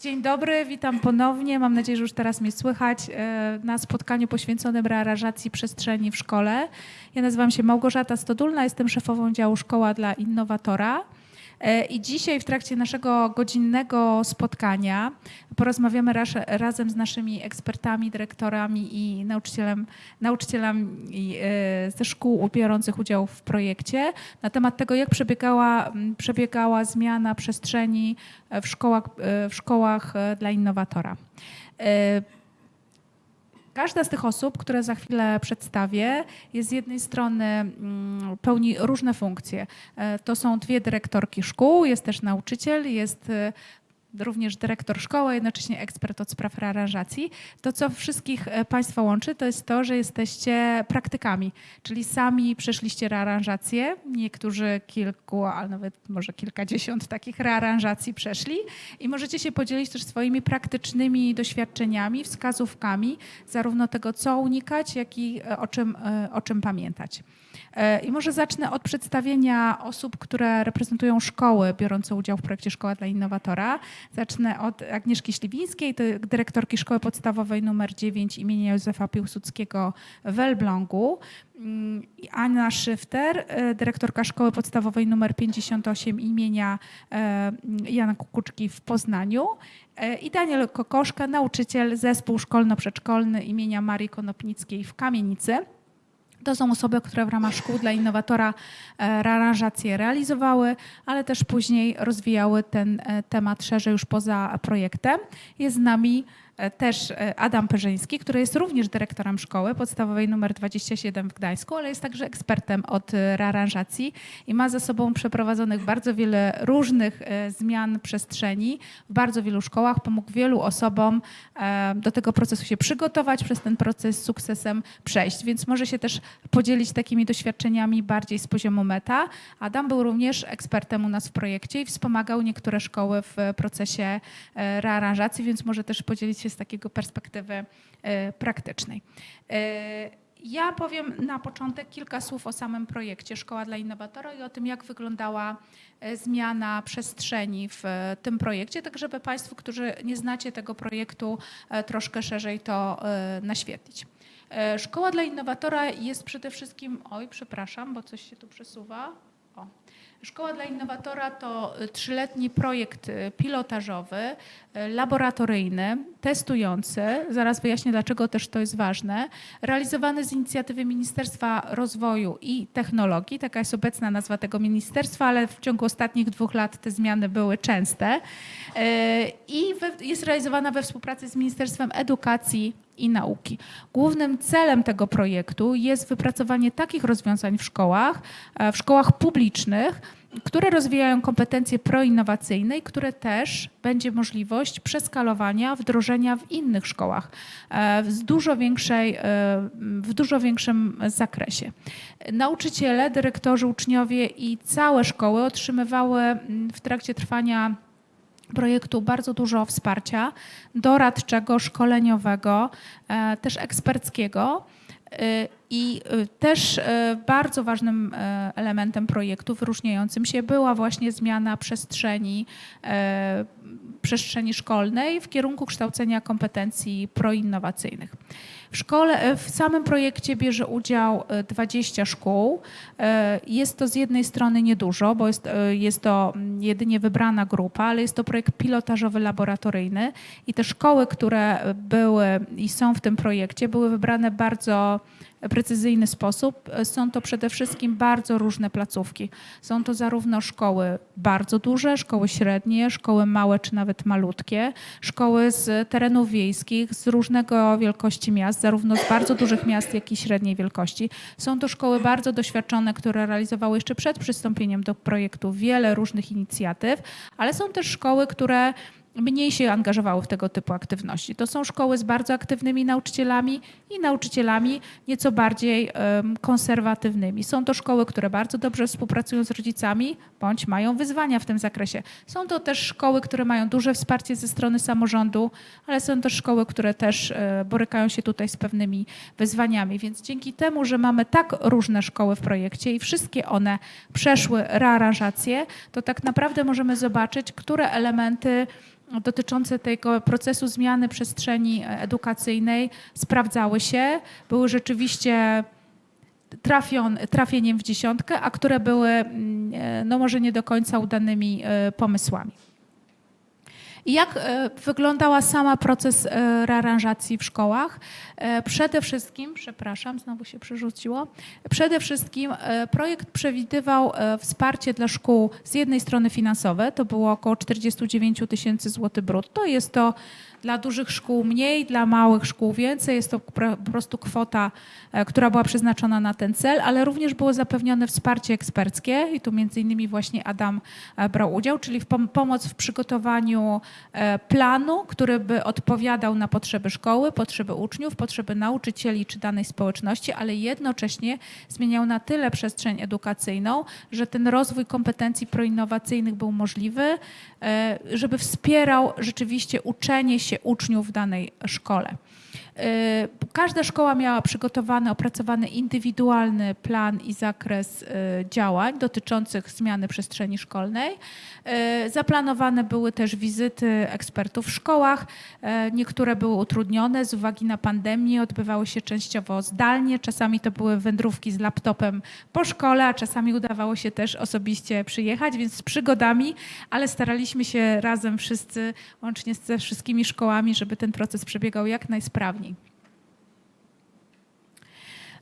Dzień dobry, witam ponownie. Mam nadzieję, że już teraz mnie słychać e, na spotkaniu poświęconym rearanżacji przestrzeni w szkole. Ja nazywam się Małgorzata Stodulna, jestem szefową działu Szkoła dla Innowatora. E, I dzisiaj w trakcie naszego godzinnego spotkania porozmawiamy raz, razem z naszymi ekspertami, dyrektorami i nauczycielem, nauczycielami e, ze szkół biorących udział w projekcie na temat tego, jak przebiegała, przebiegała zmiana przestrzeni w szkołach, e, w szkołach dla innowatora. Każda z tych osób, które za chwilę przedstawię, jest z jednej strony mm, pełni różne funkcje. E, to są dwie dyrektorki szkół, jest też nauczyciel, jest e, również dyrektor szkoły, jednocześnie ekspert od spraw rearanżacji. To, co wszystkich e, Państwa łączy, to jest to, że jesteście praktykami, czyli sami przeszliście rearanżację. Niektórzy kilku, a nawet może kilkadziesiąt takich rearanżacji przeszli i możecie się podzielić też swoimi praktycznymi doświadczeniami, wskazówkami, zarówno tego, co unikać, jak i e, o czym, e, o czym pamiętać. I może zacznę od przedstawienia osób, które reprezentują szkoły biorące udział w projekcie Szkoła dla Innowatora. Zacznę od Agnieszki Śliwińskiej, dyrektorki Szkoły Podstawowej nr 9 imienia Józefa Piłsudskiego w Elblągu. Mm, Anna Szyfter, e, dyrektorka Szkoły Podstawowej nr 58 imienia e, Jana Kukuczki w Poznaniu e, i Daniel Kokoszka, nauczyciel zespół szkolno-przedszkolny imienia Marii Konopnickiej w Kamienicy. To są osoby, które w ramach szkół dla innowatora e, rearanżacje realizowały, ale też później rozwijały ten e, temat szerzej już poza projektem. Jest z nami też e, Adam Perzyński, który jest również dyrektorem szkoły podstawowej nr 27 w Gdańsku, ale jest także ekspertem od e, rearanżacji i ma za sobą przeprowadzonych bardzo wiele różnych zmian przestrzeni w bardzo wielu szkołach. Pomógł wielu osobom do tego procesu się przygotować, przez ten proces z sukcesem przejść, więc może się też podzielić takimi doświadczeniami bardziej z poziomu meta. Adam był również ekspertem u nas w projekcie i wspomagał niektóre szkoły w procesie rearanżacji, więc może też podzielić się z takiego perspektywy e, praktycznej. E, ja powiem na początek kilka słów o samym projekcie Szkoła dla Innowatora i o tym, jak wyglądała e, zmiana przestrzeni w tym projekcie, tak żeby Państwu, którzy nie znacie tego projektu, troszkę szerzej to naświetlić. Szkoła dla Innowatora jest przede wszystkim, oj przepraszam, bo coś się tu przesuwa. Szkoła dla Innowatora to y, trzyletni projekt y, pilotażowy, y, laboratoryjny, testujący, zaraz wyjaśnię dlaczego też to jest ważne, realizowany z inicjatywy Ministerstwa Rozwoju i Technologii, taka jest obecna nazwa tego ministerstwa, ale w ciągu ostatnich dwóch lat te zmiany były częste. I jest realizowana we współpracy z Ministerstwem Edukacji i nauki. Głównym celem tego projektu jest wypracowanie takich rozwiązań w szkołach, e, w szkołach publicznych, które rozwijają kompetencje proinnowacyjne i które też będzie możliwość przeskalowania, wdrożenia w innych szkołach e, w dużo, większej, e, w dużo większym zakresie. Nauczyciele, dyrektorzy, uczniowie i całe szkoły otrzymywały w trakcie trwania projektu bardzo dużo wsparcia doradczego, szkoleniowego, e, też eksperckiego. E, I e, też bardzo ważnym elementem projektu wyróżniającym się była właśnie zmiana przestrzeni, przestrzeni szkolnej w kierunku kształcenia kompetencji proinnowacyjnych. W szkole, e, w samym projekcie bierze udział 20 e, szkół. E, jest to z jednej strony niedużo, bo jest, jest to jedynie wybrana grupa, ale jest to projekt pilotażowy laboratoryjny i te szkoły, które były i są w tym projekcie, były wybrane bardzo precyzyjny sposób. Są to przede wszystkim bardzo różne placówki. Są to zarówno szkoły bardzo duże, szkoły średnie, szkoły małe czy nawet malutkie, szkoły z terenów wiejskich, z różnego wielkości miast, zarówno z bardzo dużych miast, jak i średniej wielkości. Są to szkoły bardzo doświadczone, które realizowały jeszcze przed przystąpieniem do projektu wiele różnych inicjatyw, ale są też szkoły, które mniej się angażowały w tego typu aktywności. To są szkoły z bardzo aktywnymi nauczycielami i nauczycielami nieco bardziej konserwatywnymi. Są to szkoły, które bardzo dobrze współpracują z rodzicami bądź mają wyzwania w tym zakresie. Są to też szkoły, które mają duże wsparcie ze strony samorządu, ale są też szkoły, które też e, borykają się tutaj z pewnymi wyzwaniami. Więc dzięki temu, że mamy tak różne szkoły w projekcie i wszystkie one przeszły rearanżację, to tak naprawdę możemy zobaczyć, które elementy dotyczące tego procesu zmiany przestrzeni edukacyjnej sprawdzały się, były rzeczywiście trafion, trafieniem w dziesiątkę, a które były mm, no może nie do końca udanymi pomysłami. I jak e, wyglądała sama proces e, rearanżacji w szkołach? E, przede wszystkim, przepraszam, znowu się przerzuciło. Przede wszystkim projekt przewidywał wsparcie dla szkół z jednej strony finansowe, to było około 49 tysięcy złotych brutto. Jest to dla dużych szkół mniej, dla małych szkół więcej. Jest to po prostu kwota, która była przeznaczona na ten cel, ale również było zapewnione wsparcie eksperckie i tu między innymi właśnie Adam brał udział, czyli w pom pomoc w przygotowaniu planu, który by odpowiadał na potrzeby szkoły, potrzeby uczniów, potrzeby nauczycieli czy danej społeczności, ale jednocześnie zmieniał na tyle przestrzeń edukacyjną, że ten rozwój kompetencji proinnowacyjnych był możliwy, żeby wspierał rzeczywiście uczenie się uczniów w danej szkole. Y, każda szkoła miała przygotowany, opracowany indywidualny plan i zakres y, działań dotyczących zmiany przestrzeni szkolnej. Y, zaplanowane były też wizyty ekspertów w szkołach. Niektóre były utrudnione z uwagi na pandemię, odbywały się częściowo zdalnie. Czasami to były wędrówki z laptopem po szkole, a czasami udawało się też osobiście przyjechać, więc z przygodami, ale staraliśmy się razem wszyscy, łącznie ze wszystkimi szkołami, żeby ten proces przebiegał jak najsprawniej.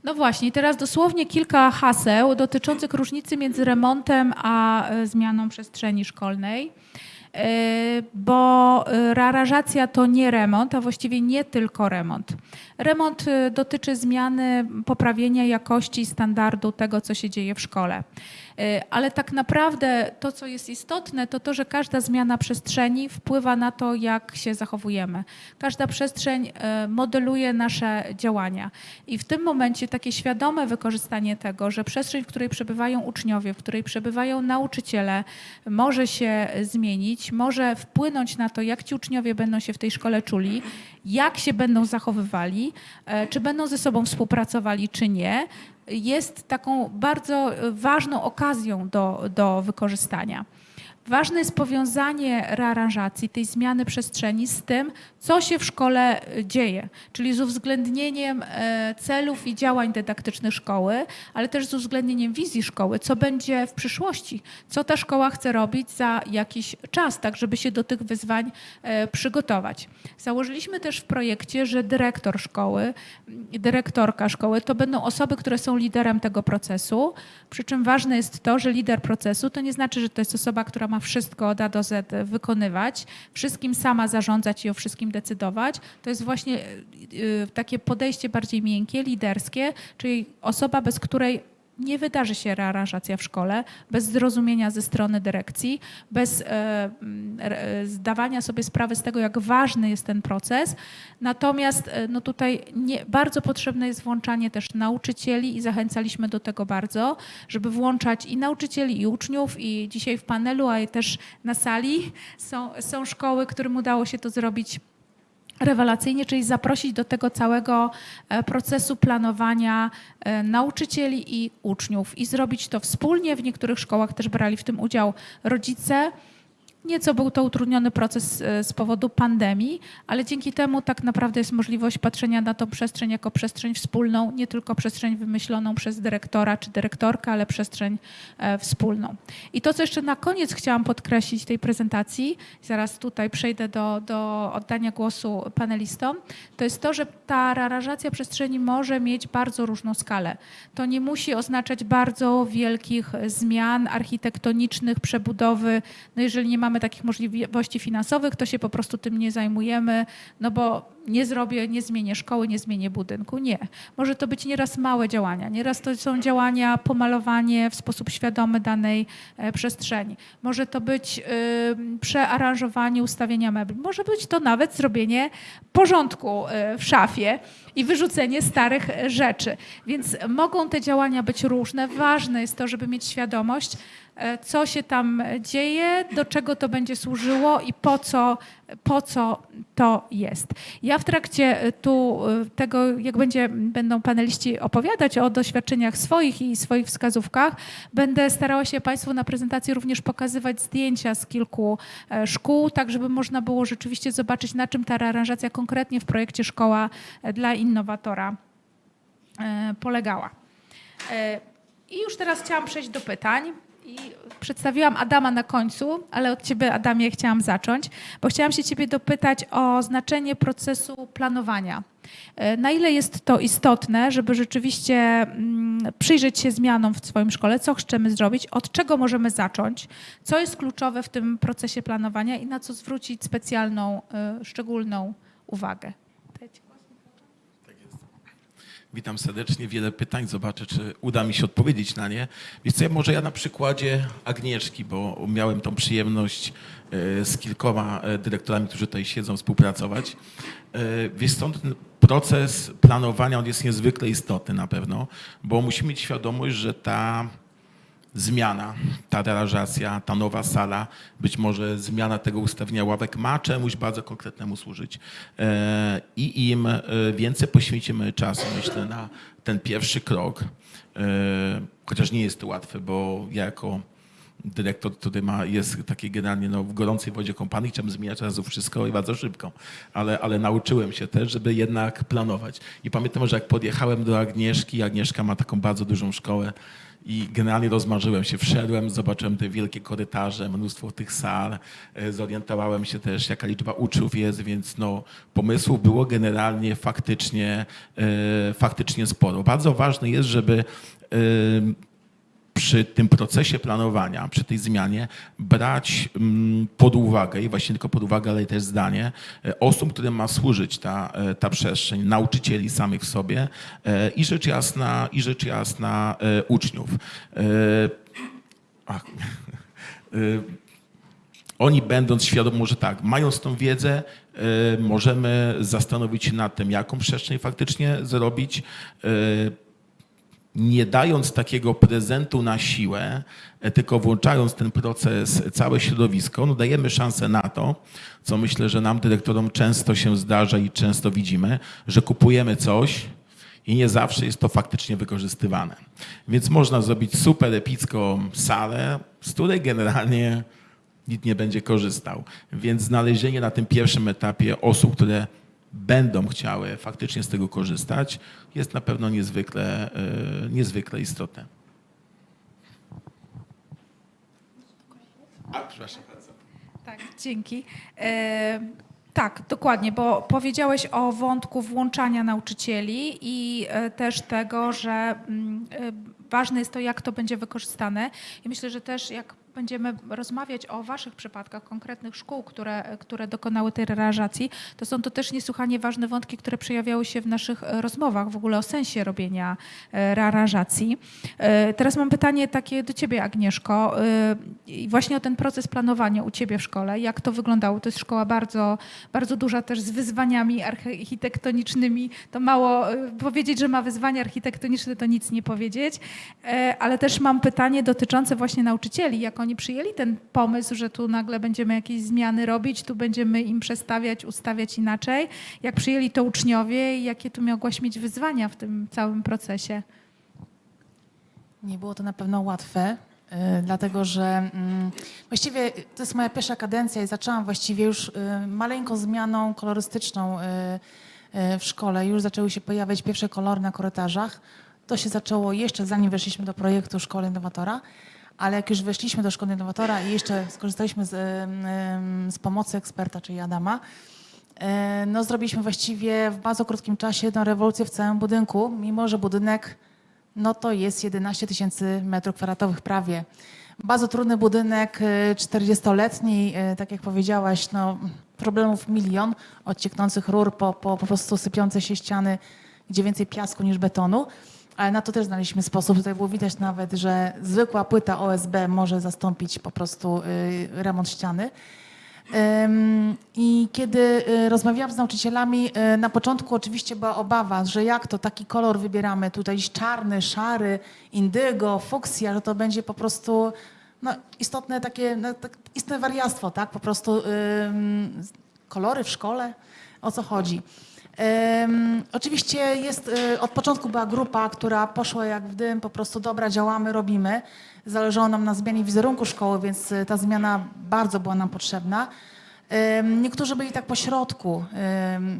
No właśnie, teraz dosłownie kilka haseł dotyczących różnicy między remontem a e, zmianą przestrzeni szkolnej. E, bo e, rearanżacja to nie remont, a właściwie nie tylko remont. Remont dotyczy zmiany, poprawienia jakości standardu tego, co się dzieje w szkole. E, ale tak naprawdę to, co jest istotne, to to, że każda zmiana przestrzeni wpływa na to, jak się zachowujemy. Każda przestrzeń e, modeluje nasze działania. I w tym momencie takie świadome wykorzystanie tego, że przestrzeń, w której przebywają uczniowie, w której przebywają nauczyciele, może się zmienić, może wpłynąć na to, jak ci uczniowie będą się w tej szkole czuli, jak się będą zachowywali, e, czy będą ze sobą współpracowali, czy nie, jest taką bardzo ważną okazją do, do wykorzystania. Ważne jest powiązanie rearanżacji, tej zmiany przestrzeni z tym, co się w szkole e, dzieje, czyli z uwzględnieniem e, celów i działań dydaktycznych szkoły, ale też z uwzględnieniem wizji szkoły, co będzie w przyszłości, co ta szkoła chce robić za jakiś czas, tak żeby się do tych wyzwań e, przygotować. Założyliśmy też w projekcie, że dyrektor szkoły, dyrektorka szkoły to będą osoby, które są liderem tego procesu, przy czym ważne jest to, że lider procesu to nie znaczy, że to jest osoba, która ma wszystko od A do Z wykonywać, wszystkim sama zarządzać i o wszystkim decydować. To jest właśnie y, y, takie podejście bardziej miękkie, liderskie, czyli osoba, bez której nie wydarzy się rearanżacja w szkole bez zrozumienia ze strony dyrekcji, bez e, zdawania sobie sprawy z tego, jak ważny jest ten proces. Natomiast e, no tutaj nie, bardzo potrzebne jest włączanie też nauczycieli i zachęcaliśmy do tego bardzo, żeby włączać i nauczycieli, i uczniów, i dzisiaj w panelu, a też na sali są, są szkoły, którym udało się to zrobić rewelacyjnie, czyli zaprosić do tego całego e, procesu planowania e, nauczycieli i uczniów i zrobić to wspólnie. W niektórych szkołach też brali w tym udział rodzice. Nieco był to utrudniony proces e, z powodu pandemii, ale dzięki temu tak naprawdę jest możliwość patrzenia na tą przestrzeń jako przestrzeń wspólną, nie tylko przestrzeń wymyśloną przez dyrektora czy dyrektorkę, ale przestrzeń e, wspólną. I to, co jeszcze na koniec chciałam podkreślić tej prezentacji, zaraz tutaj przejdę do, do oddania głosu panelistom, to jest to, że ta aranżacja przestrzeni może mieć bardzo różną skalę. To nie musi oznaczać bardzo wielkich zmian architektonicznych, przebudowy, no jeżeli nie mamy mamy takich możliwości finansowych, to się po prostu tym nie zajmujemy, no bo nie zrobię, nie zmienię szkoły, nie zmienię budynku. Nie. Może to być nieraz małe działania, nieraz to są działania pomalowanie w sposób świadomy danej e, przestrzeni. Może to być przearanżowanie ustawienia mebli. Może być to nawet zrobienie porządku y, w szafie i wyrzucenie starych rzeczy. Więc mogą te działania być różne. Ważne jest to, żeby mieć świadomość, E, co się tam dzieje, do czego to będzie służyło i po co, po co to jest. Ja w trakcie y, tu y, tego, jak będzie, będą paneliści opowiadać o doświadczeniach swoich i swoich wskazówkach, będę starała się Państwu na prezentacji również pokazywać zdjęcia z kilku e, szkół, tak żeby można było rzeczywiście zobaczyć, na czym ta aranżacja konkretnie w projekcie Szkoła e, dla Innowatora e, polegała. E, I już teraz chciałam przejść do pytań. I przedstawiłam Adama na końcu, ale od Ciebie, Adamie, chciałam zacząć, bo chciałam się Ciebie dopytać o znaczenie procesu planowania. E, Na ile jest to istotne, żeby rzeczywiście mm, przyjrzeć się zmianom w swoim szkole, co chcemy zrobić, od czego możemy zacząć, co jest kluczowe w tym procesie planowania i na co zwrócić specjalną, e, szczególną uwagę? Witam serdecznie. Wiele pytań. Zobaczę, czy uda mi się odpowiedzieć na nie. Wiesz co, może ja na przykładzie Agnieszki, bo miałem tą przyjemność e, z kilkoma e, dyrektorami, którzy tutaj siedzą, współpracować. E, Wiesz co, ten proces planowania on jest niezwykle istotny na pewno, bo musimy mieć świadomość, że ta zmiana, ta aranżacja, ta nowa sala, być może zmiana tego ustawienia ławek ma czemuś bardzo konkretnemu służyć. E, I im e, więcej poświęcimy czasu, myślę, na ten pierwszy krok, e, chociaż nie jest to łatwe, bo ja jako dyrektor, który ma, jest taki generalnie no, w gorącej wodzie kąpany, chciałem zmieniać razu wszystko i bardzo szybko, ale, ale nauczyłem się też, żeby jednak planować. I pamiętam, że jak podjechałem do Agnieszki, Agnieszka ma taką bardzo dużą szkołę, i generalnie rozmarzyłem się, wszedłem, zobaczyłem te wielkie korytarze, mnóstwo tych sal, e, zorientowałem się też, jaka liczba uczniów jest, więc no, pomysłów było generalnie faktycznie, e, faktycznie sporo. Bardzo ważne jest, żeby e, przy tym procesie planowania, przy tej zmianie brać mm, pod uwagę i właśnie tylko pod uwagę, ale też zdanie e, osób, którym ma służyć ta, e, ta przestrzeń, nauczycieli samych w sobie e, i rzecz jasna, i rzecz jasna uczniów. Ach, oni będąc świadomi, może tak, mając tą wiedzę, możemy zastanowić się nad tym, jaką przestrzeń faktycznie zrobić, nie dając takiego prezentu na siłę, e, tylko włączając ten proces, całe środowisko, no dajemy szansę na to, co myślę, że nam dyrektorom często się zdarza i często widzimy, że kupujemy coś i nie zawsze jest to faktycznie wykorzystywane. Więc można zrobić super epicką salę, z której generalnie nikt nie będzie korzystał. Więc znalezienie na tym pierwszym etapie osób, które będą chciały faktycznie z tego korzystać, jest na pewno niezwykle, e, niezwykle istotne. A, przepraszam bardzo. Tak, dzięki. E, tak, dokładnie, bo powiedziałeś o wątku włączania nauczycieli i e, też tego, że mm, e, ważne jest to, jak to będzie wykorzystane. I myślę, że też jak będziemy rozmawiać o Waszych przypadkach, konkretnych szkół, które, które dokonały tej realizacji, to są to też niesłychanie ważne wątki, które przejawiały się w naszych e, rozmowach w ogóle o sensie robienia e, rearanżacji. E, Teraz mam pytanie takie do Ciebie, Agnieszko, właśnie o ten proces planowania u Ciebie w szkole. Jak to wyglądało? To jest szkoła bardzo, bardzo duża też z wyzwaniami architektonicznymi. To mało powiedzieć, że ma wyzwania architektoniczne, to nic nie powiedzieć. Ale też mam pytanie dotyczące właśnie nauczycieli. Jak oni przyjęli ten pomysł, że tu nagle będziemy jakieś zmiany robić, tu będziemy im przestawiać, ustawiać inaczej. Jak przyjęli to uczniowie i jakie tu mogłaś mieć wyzwania w tym całym procesie? Nie było to na pewno łatwe, y, dlatego że mm, właściwie to jest moja pierwsza kadencja i zaczęłam właściwie już y, maleńką zmianą kolorystyczną y, w szkole. Już zaczęły się pojawiać pierwsze kolory na korytarzach. To się zaczęło jeszcze zanim weszliśmy do projektu Szkoły Innowatora, ale jak już weszliśmy do Szkoły Innowatora i jeszcze skorzystaliśmy z, z pomocy eksperta, czyli Adama, no zrobiliśmy właściwie w bardzo krótkim czasie jedną rewolucję w całym budynku, mimo że budynek no to jest 11 tysięcy metrów kwadratowych prawie. Bardzo trudny budynek, y, 40-letni, y, tak jak powiedziałaś, no, problemów milion, od cieknących rur po, po, po prostu sypiące się ściany, gdzie więcej piasku niż betonu. Ale na to też znaleźliśmy sposób. Tutaj było widać nawet, że zwykła płyta OSB może zastąpić po prostu y, remont ściany. I kiedy y, rozmawiałam z nauczycielami, y, na początku oczywiście była obawa, że jak to taki kolor wybieramy, tutaj czarny, szary, indygo, fuksja, że to będzie po prostu no, istotne takie, no, tak, istotne wariactwo, tak? Po prostu kolory w szkole. o co chodzi. Oczywiście jest, y, od początku była grupa, która poszła jak w dym, po prostu dobra, działamy, robimy. Zależało nam na zmianie wizerunku szkoły, więc y, ta zmiana bardzo była nam potrzebna. Niektórzy byli tak po środku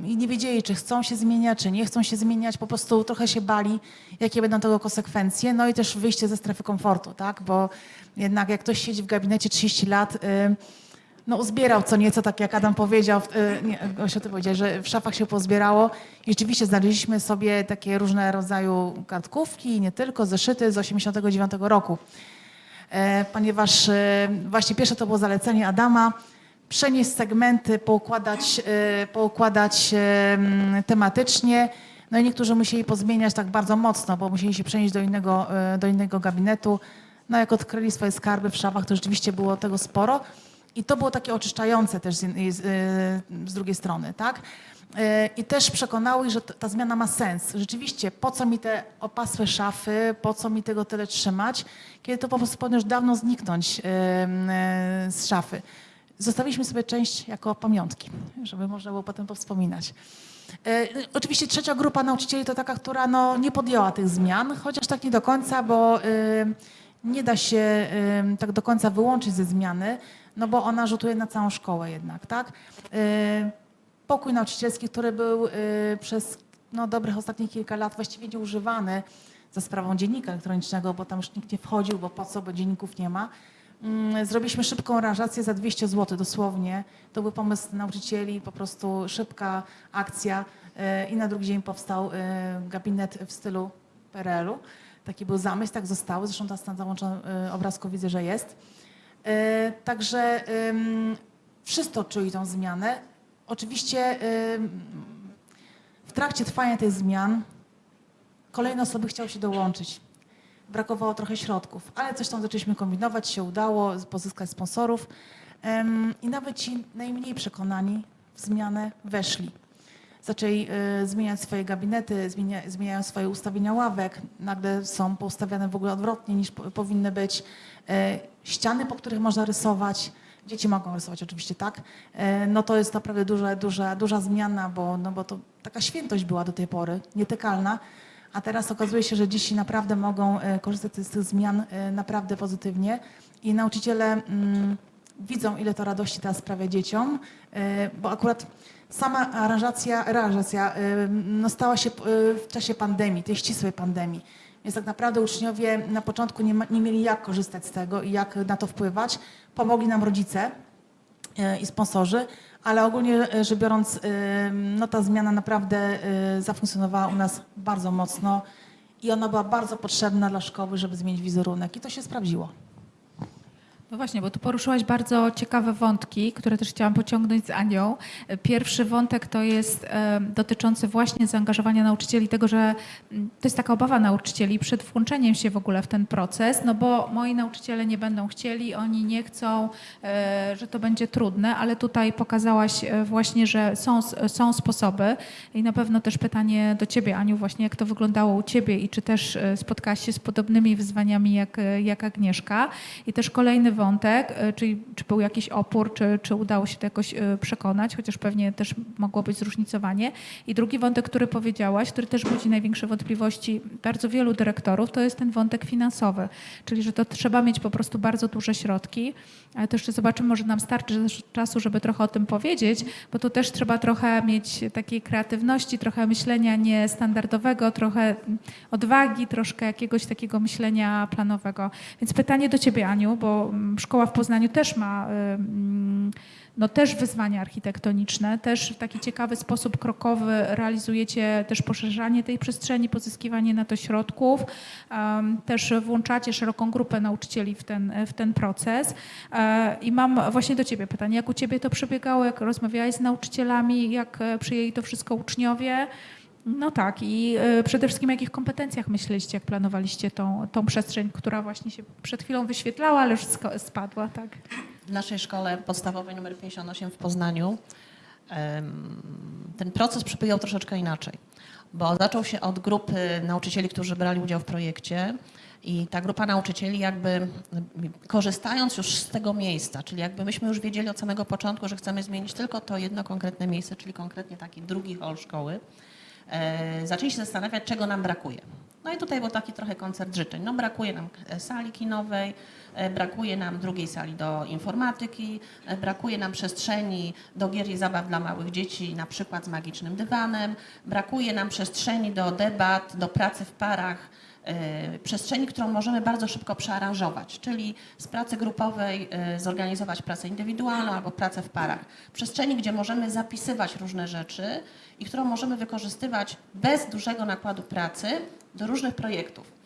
i nie wiedzieli, czy chcą się zmieniać, czy nie chcą się zmieniać, po prostu trochę się bali, jakie będą tego konsekwencje. No i też wyjście ze strefy komfortu, tak? Bo jednak jak ktoś siedzi w gabinecie 30 lat, no uzbierał co nieco, tak jak Adam powiedział, y, nie, Gosiu, ty powiedziałeś, że w szafach się pozbierało i rzeczywiście znaleźliśmy sobie takie różne rodzaju kartkówki, nie tylko, zeszyty z 89 roku. E, ponieważ e, właśnie pierwsze to było zalecenie Adama, przenieść segmenty, poukładać, e, poukładać tematycznie. No i niektórzy musieli pozmieniać tak bardzo mocno, bo musieli się przenieść do innego, e, do innego gabinetu. No jak odkryli swoje skarby w szafach, to rzeczywiście było tego sporo. I to było takie oczyszczające też z, z, z drugiej strony, tak? E, I też przekonały, ich, że ta zmiana ma sens. Rzeczywiście, po co mi te opasłe szafy, po co mi tego tyle trzymać, kiedy to po prostu powinno już dawno zniknąć e, z szafy. Zostawiliśmy sobie część jako pamiątki, żeby można było potem powspominać. E, Oczywiście trzecia grupa nauczycieli to taka, która no, nie podjęła tych zmian, chociaż tak nie do końca, bo nie da się tak do końca wyłączyć ze zmiany, no bo ona rzutuje na całą szkołę jednak, tak? E, Pokój nauczycielski, który był y, przez no, dobrych ostatnich kilka lat właściwie nieużywany za sprawą dziennika elektronicznego, bo tam już nikt nie wchodził, bo po co, bo dzienników nie ma. Mm, Zrobiliśmy szybką aranżację za 200 zł dosłownie. To był pomysł nauczycieli, po prostu szybka akcja y, i na drugi dzień powstał y, gabinet w stylu PRL-u. Taki był zamysł, tak zostały. Zresztą teraz na załączonym y, obrazku widzę, że jest. Y, Także wszyscy odczuli tą zmianę. Oczywiście w trakcie trwania tych zmian kolejne osoby chciały się dołączyć. Brakowało trochę środków, ale coś tam zaczęliśmy kombinować, się udało pozyskać sponsorów i nawet ci najmniej przekonani w zmianę weszli. Zaczęli y, zmieniać swoje gabinety, zmienia, zmieniają swoje ustawienia ławek, nagle są poustawiane w ogóle odwrotnie niż po, powinny być. Y, ściany, po których można rysować, dzieci mogą rysować oczywiście tak, y, no to jest naprawdę duża, duża, duża zmiana, bo, no bo to taka świętość była do tej pory, nietykalna. A teraz okazuje się, że dzieci naprawdę mogą korzystać z tych zmian naprawdę pozytywnie. I nauczyciele mm, widzą, ile to radości teraz sprawia dzieciom, bo akurat sama aranżacja, realizacja e, no stała się e, w czasie pandemii, tej ścisłej pandemii. Więc tak naprawdę uczniowie na początku nie, ma, nie mieli jak korzystać z tego i jak na to wpływać. Pomogli nam rodzice, e, i sponsorzy, ale ogólnie rzecz biorąc, no ta zmiana naprawdę zafunkcjonowała u nas bardzo mocno i ona była bardzo potrzebna dla szkoły, żeby zmienić wizerunek i to się sprawdziło. No właśnie, bo tu poruszyłaś bardzo ciekawe wątki, które też chciałam pociągnąć z Anią. Pierwszy wątek to jest e, dotyczący właśnie zaangażowania nauczycieli, tego, że to jest taka obawa nauczycieli przed włączeniem się w ogóle w ten proces, no bo moi nauczyciele nie będą chcieli, oni nie chcą, e, że to będzie trudne, ale tutaj pokazałaś e, właśnie, że są, są sposoby i na pewno też pytanie do Ciebie, Aniu, właśnie jak to wyglądało u Ciebie i czy też spotkałaś się z podobnymi wyzwaniami jak, jak Agnieszka. I też kolejny wątek, e, czyli czy był jakiś opór, czy, czy udało się to jakoś e, przekonać, chociaż pewnie też mogło być zróżnicowanie. I drugi wątek, który powiedziałaś, który też budzi największe wątpliwości bardzo wielu dyrektorów, to jest ten wątek finansowy, czyli że to trzeba mieć po prostu bardzo duże środki, ale to jeszcze zobaczymy, może nam starczy czasu, żeby trochę o tym powiedzieć, bo tu też trzeba trochę mieć takiej kreatywności, trochę myślenia niestandardowego, trochę odwagi, troszkę jakiegoś takiego myślenia planowego. Więc pytanie do Ciebie, Aniu, bo mm, szkoła w Poznaniu też ma no też wyzwania architektoniczne, też w taki ciekawy sposób krokowy realizujecie też poszerzanie tej przestrzeni, pozyskiwanie na to środków, też włączacie szeroką grupę nauczycieli w ten, w ten proces. E, I mam właśnie do Ciebie pytanie, jak u Ciebie to przebiegało, jak rozmawiałeś z nauczycielami, jak e, przyjęli to wszystko uczniowie? No tak i e, przede wszystkim o jakich kompetencjach myśleliście, jak planowaliście tą, tą przestrzeń, która właśnie się przed chwilą wyświetlała, ale już spadła, tak? W naszej szkole podstawowej nr 58 w Poznaniu ten proces przebiegał troszeczkę inaczej, bo zaczął się od grupy nauczycieli, którzy brali udział w projekcie i ta grupa nauczycieli jakby korzystając już z tego miejsca, czyli jakby myśmy już wiedzieli od samego początku, że chcemy zmienić tylko to jedno konkretne miejsce, czyli konkretnie taki drugi hol szkoły, zaczęli się zastanawiać, czego nam brakuje. No i tutaj był taki trochę koncert życzeń. No brakuje nam e, sali kinowej, e, brakuje nam drugiej sali do informatyki, e, brakuje nam przestrzeni do gier i zabaw dla małych dzieci, na przykład z magicznym dywanem, brakuje nam przestrzeni do debat, do pracy w parach, e, przestrzeni, którą możemy bardzo szybko przearanżować, czyli z pracy grupowej e, zorganizować pracę indywidualną albo pracę w parach. Przestrzeni, gdzie możemy zapisywać różne rzeczy i którą możemy wykorzystywać bez dużego nakładu pracy do różnych projektów.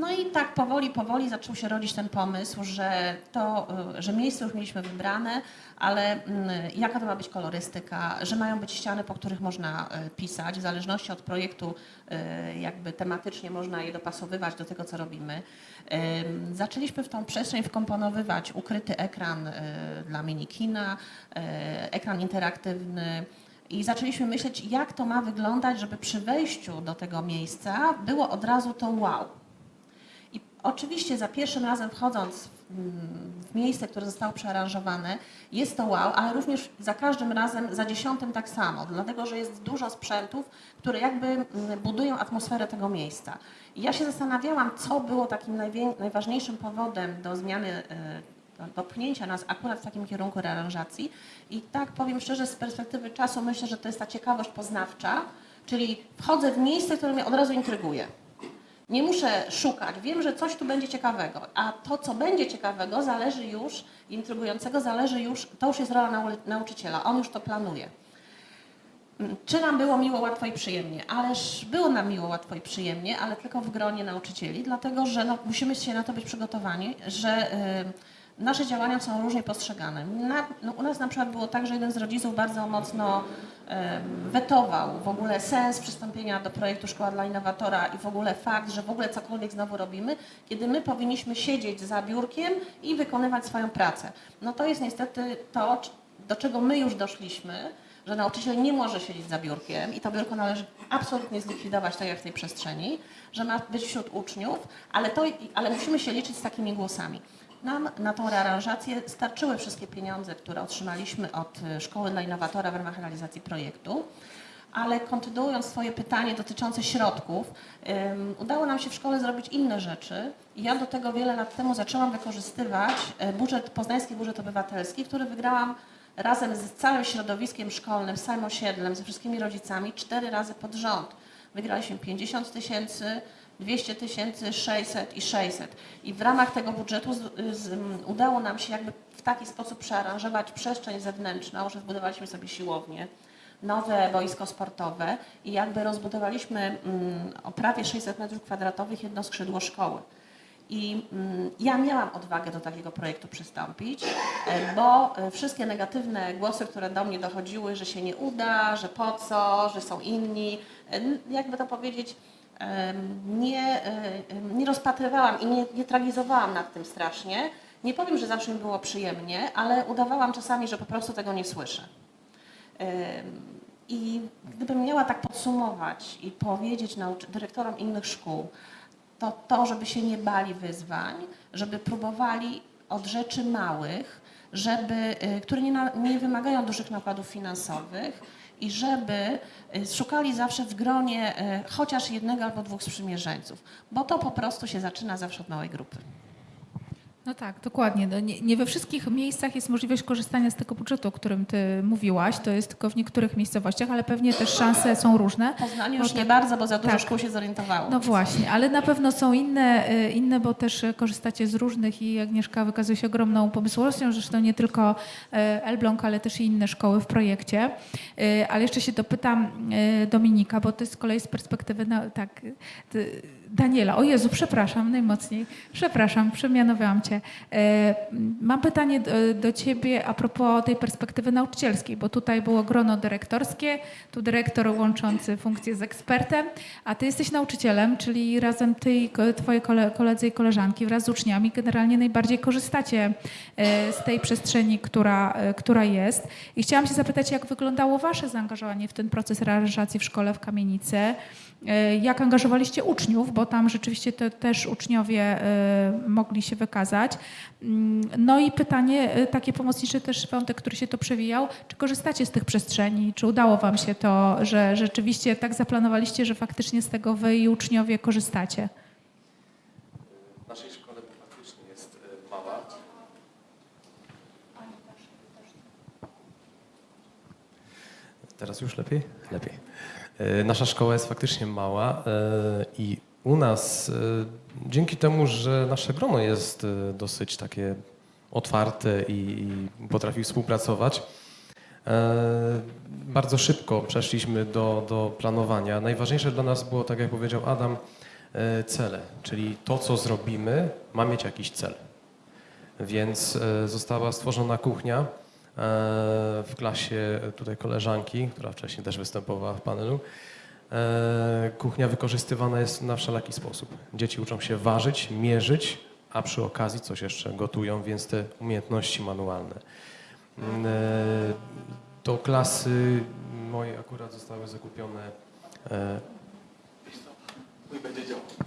No i tak powoli, powoli zaczął się rodzić ten pomysł, że, to, y, że miejsce już mieliśmy wybrane, ale mm, jaka to ma być kolorystyka, że mają być ściany, po których można y, pisać, w zależności od projektu y, jakby tematycznie można je dopasowywać do tego, co robimy. Zaczęliśmy w tą przestrzeń wkomponowywać ukryty ekran dla minikina, ekran interaktywny, i zaczęliśmy myśleć, jak to ma wyglądać, żeby przy wejściu do tego miejsca było od razu to wow. Oczywiście za pierwszym razem wchodząc w, mm, w miejsce, które zostało przearanżowane, jest to wow, ale również za każdym razem, za dziesiątym tak samo, dlatego że jest dużo sprzętów, które jakby mm, budują atmosferę tego miejsca. I ja się zastanawiałam, co było takim najważniejszym powodem do zmiany e, do- do pchnięcia nas akurat w takim kierunku rearanżacji. I tak powiem szczerze, z perspektywy czasu myślę, że to jest ta ciekawość poznawcza, czyli wchodzę w miejsce, które mnie od razu intryguje. Nie muszę szukać, wiem, że coś tu będzie ciekawego, a to, co będzie ciekawego, zależy już, intrygującego, zależy już, to już jest rola nau- nauczyciela, on już to planuje. Mm, Czy nam było miło, łatwo i przyjemnie? Ależ było nam miło, łatwo i przyjemnie, ale tylko w gronie nauczycieli, dlatego że no, musimy się na to być przygotowani, że y, nasze działania są różnie postrzegane. Na, no, u nas na przykład było tak, że jeden z rodziców bardzo mocno wetował w ogóle sens przystąpienia do projektu Szkoła dla Innowatora i w ogóle fakt, że w ogóle cokolwiek znowu robimy, kiedy my powinniśmy siedzieć za biurkiem i wykonywać swoją pracę. No to jest niestety to, do czego my już doszliśmy, że nauczyciel nie może siedzieć za biurkiem i to biurko należy absolutnie zlikwidować, tak jak w tej przestrzeni, że ma być wśród uczniów, ale, to, ale musimy się liczyć z takimi głosami. Nam na tą rearanżację starczyły wszystkie pieniądze, które otrzymaliśmy od y, Szkoły dla Innowatora w ramach realizacji projektu. Ale kontynuując swoje pytanie dotyczące środków, ym, udało nam się w szkole zrobić inne rzeczy. Ja do tego wiele lat temu zaczęłam wykorzystywać e, budżet, poznański budżet obywatelski, który wygrałam razem z całym środowiskiem szkolnym, z całym osiedlem, ze wszystkimi rodzicami cztery razy pod rząd. Wygraliśmy 50 tysięcy, 200 tysięcy, 600 i 600. I w ramach tego budżetu z, z, udało nam się jakby w taki sposób przearanżować przestrzeń zewnętrzną, że zbudowaliśmy sobie siłownię, nowe boisko sportowe i jakby rozbudowaliśmy mm, o prawie 600 metrów kwadratowych jedno skrzydło szkoły. I mm, ja miałam odwagę do takiego projektu przystąpić, e, bo e, wszystkie negatywne głosy, które do mnie dochodziły, że się nie uda, że po co, że są inni, e, jakby to powiedzieć, nie, e, nie rozpatrywałam i nie, nie tragizowałam nad tym strasznie. Nie powiem, że zawsze mi było przyjemnie, ale udawałam czasami, że po prostu tego nie słyszę. I gdybym miała tak podsumować i powiedzieć dyrektorom innych szkół, to to, żeby się nie bali wyzwań, żeby próbowali od rzeczy małych, żeby, y, które nie, nie wymagają dużych nakładów finansowych i żeby y, szukali zawsze w gronie y, chociaż jednego albo dwóch sprzymierzeńców, bo to po prostu się zaczyna zawsze od małej grupy. No tak, dokładnie. No nie, nie we wszystkich miejscach jest możliwość korzystania z tego budżetu, o którym ty mówiłaś. To jest tylko w niektórych miejscowościach, ale pewnie też szanse są różne. Poznaniu Bo już nie tak- bardzo, bo za dużo tak. szkół się zorientowało. No właśnie, ale na pewno są inne, y, inne, bo też korzystacie z różnych i Agnieszka wykazuje się ogromną pomysłowością, zresztą nie tylko y, Elbląg, ale też i inne szkoły w projekcie. Y, Ale jeszcze się dopytam Dominika, bo ty z kolei z perspektywy, na, tak, ty, Daniela, o Jezu, przepraszam najmocniej, przepraszam, przemianowałam cię. E, Mam pytanie do, Ciebie a propos tej perspektywy nauczycielskiej, bo tutaj było grono dyrektorskie, tu dyrektor łączący funkcję z ekspertem, a Ty jesteś nauczycielem, czyli razem Ty i Twoje kole- koledzy i koleżanki wraz z uczniami generalnie najbardziej korzystacie e, z tej przestrzeni, która, e, która jest. I chciałam się zapytać, jak wyglądało Wasze zaangażowanie w ten proces realizacji w szkole w Kamienicy? E, Jak angażowaliście uczniów, bo tam rzeczywiście te, też uczniowie e, mogli się wykazać. Mm, No i pytanie e, takie pomocnicze też wątek, który się to przewijał. Czy korzystacie z tych przestrzeni? Czy udało wam się to, że rzeczywiście tak zaplanowaliście, że faktycznie z tego wy i uczniowie korzystacie? W naszej szkole faktycznie jest mała. Teraz już lepiej? Lepiej. E, Nasza szkoła jest faktycznie mała e, i u nas, e, dzięki temu, że nasze grono jest dosyć takie otwarte i, potrafi współpracować, bardzo szybko przeszliśmy do, do planowania. Najważniejsze dla nas było, tak jak powiedział Adam, cele, czyli to, co zrobimy, ma mieć jakiś cel. Więc została stworzona kuchnia w klasie tutaj koleżanki, która wcześniej też występowała w panelu. E, Kuchnia wykorzystywana jest na wszelaki sposób. Dzieci uczą się ważyć, mierzyć, a przy okazji coś jeszcze gotują, więc te umiejętności manualne. Mm, e, Do klasy mojej akurat zostały zakupione e,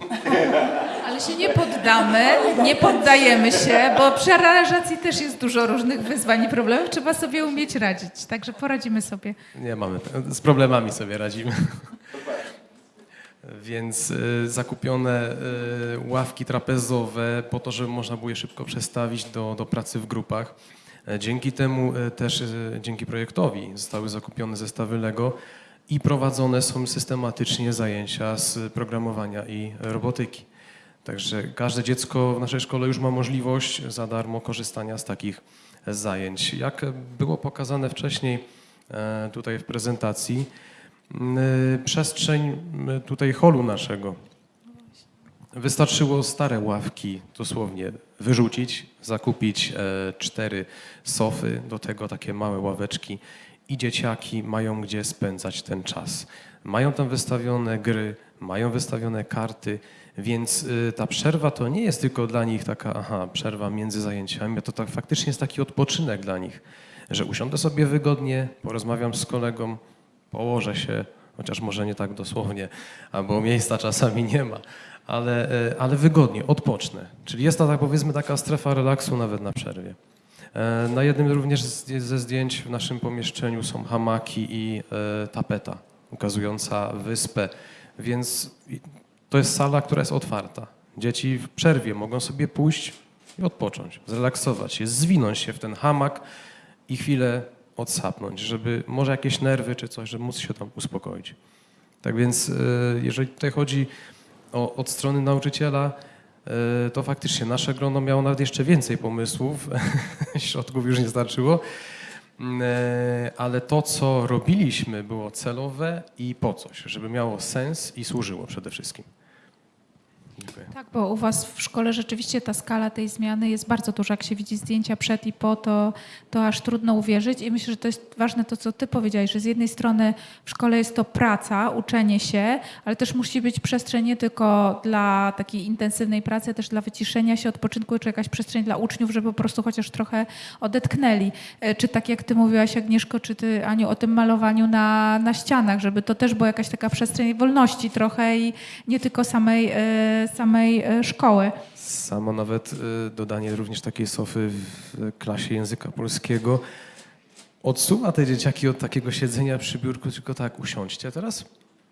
Ale się nie poddamy, nie poddajemy się, bo przy aranżacji też jest dużo różnych wyzwań i problemów. Trzeba sobie umieć radzić, także poradzimy sobie. Nie mamy, z problemami sobie radzimy. Więc y, zakupione y, ławki trapezowe po to, żeby można było je szybko przestawić do, do pracy w grupach. E, Dzięki temu y, też, y, dzięki projektowi zostały zakupione zestawy Lego i prowadzone są systematycznie zajęcia z programowania i robotyki. Także każde dziecko w naszej szkole już ma możliwość za darmo korzystania z takich zajęć. Jak było pokazane wcześniej e, tutaj w prezentacji, m, przestrzeń tutaj holu naszego wystarczyło stare ławki dosłownie wyrzucić, zakupić e, cztery sofy, do tego takie małe ławeczki i dzieciaki mają gdzie spędzać ten czas. Mają tam wystawione gry, mają wystawione karty, więc y, ta przerwa to nie jest tylko dla nich taka, aha, przerwa między zajęciami, to tak faktycznie jest taki odpoczynek dla nich, że usiądę sobie wygodnie, porozmawiam z kolegą, położę się, chociaż może nie tak dosłownie, albo miejsca czasami nie ma, ale, e, ale wygodnie, odpocznę. Czyli jest to, tak powiedzmy, taka strefa relaksu nawet na przerwie. E, Na jednym również ze zdjęć w naszym pomieszczeniu są hamaki i e, tapeta ukazująca wyspę, więc to jest sala, która jest otwarta. Dzieci w przerwie mogą sobie pójść i odpocząć, zrelaksować się, zwinąć się w ten hamak i chwilę odsapnąć, żeby może jakieś nerwy czy coś, żeby móc się tam uspokoić. Tak więc, e, jeżeli tutaj chodzi o, od strony nauczyciela, e, to faktycznie nasze grono miało nawet jeszcze więcej pomysłów, środków już nie starczyło, Mm, e, ale to, co robiliśmy, było celowe i po coś, żeby miało sens i służyło przede wszystkim. Dziękuję. Tak, bo u Was w szkole rzeczywiście ta skala tej zmiany jest bardzo duża. Jak się widzi zdjęcia przed i po, to, to aż trudno uwierzyć. I myślę, że to jest ważne to, co Ty powiedziałeś, że z jednej strony w szkole jest to praca, uczenie się, ale też musi być przestrzeń nie tylko dla takiej intensywnej pracy, też dla wyciszenia się, odpoczynku, czy jakaś przestrzeń dla uczniów, żeby po prostu chociaż trochę odetknęli. E, Czy tak jak Ty mówiłaś, Agnieszko, czy Ty, Aniu, o tym malowaniu na, na ścianach, żeby to też była jakaś taka przestrzeń wolności trochę i nie tylko samej, e, samej e, szkoły. Samo nawet y, dodanie również takiej sofy w klasie języka polskiego odsuwa te dzieciaki od takiego siedzenia przy biurku, tylko tak usiądźcie teraz.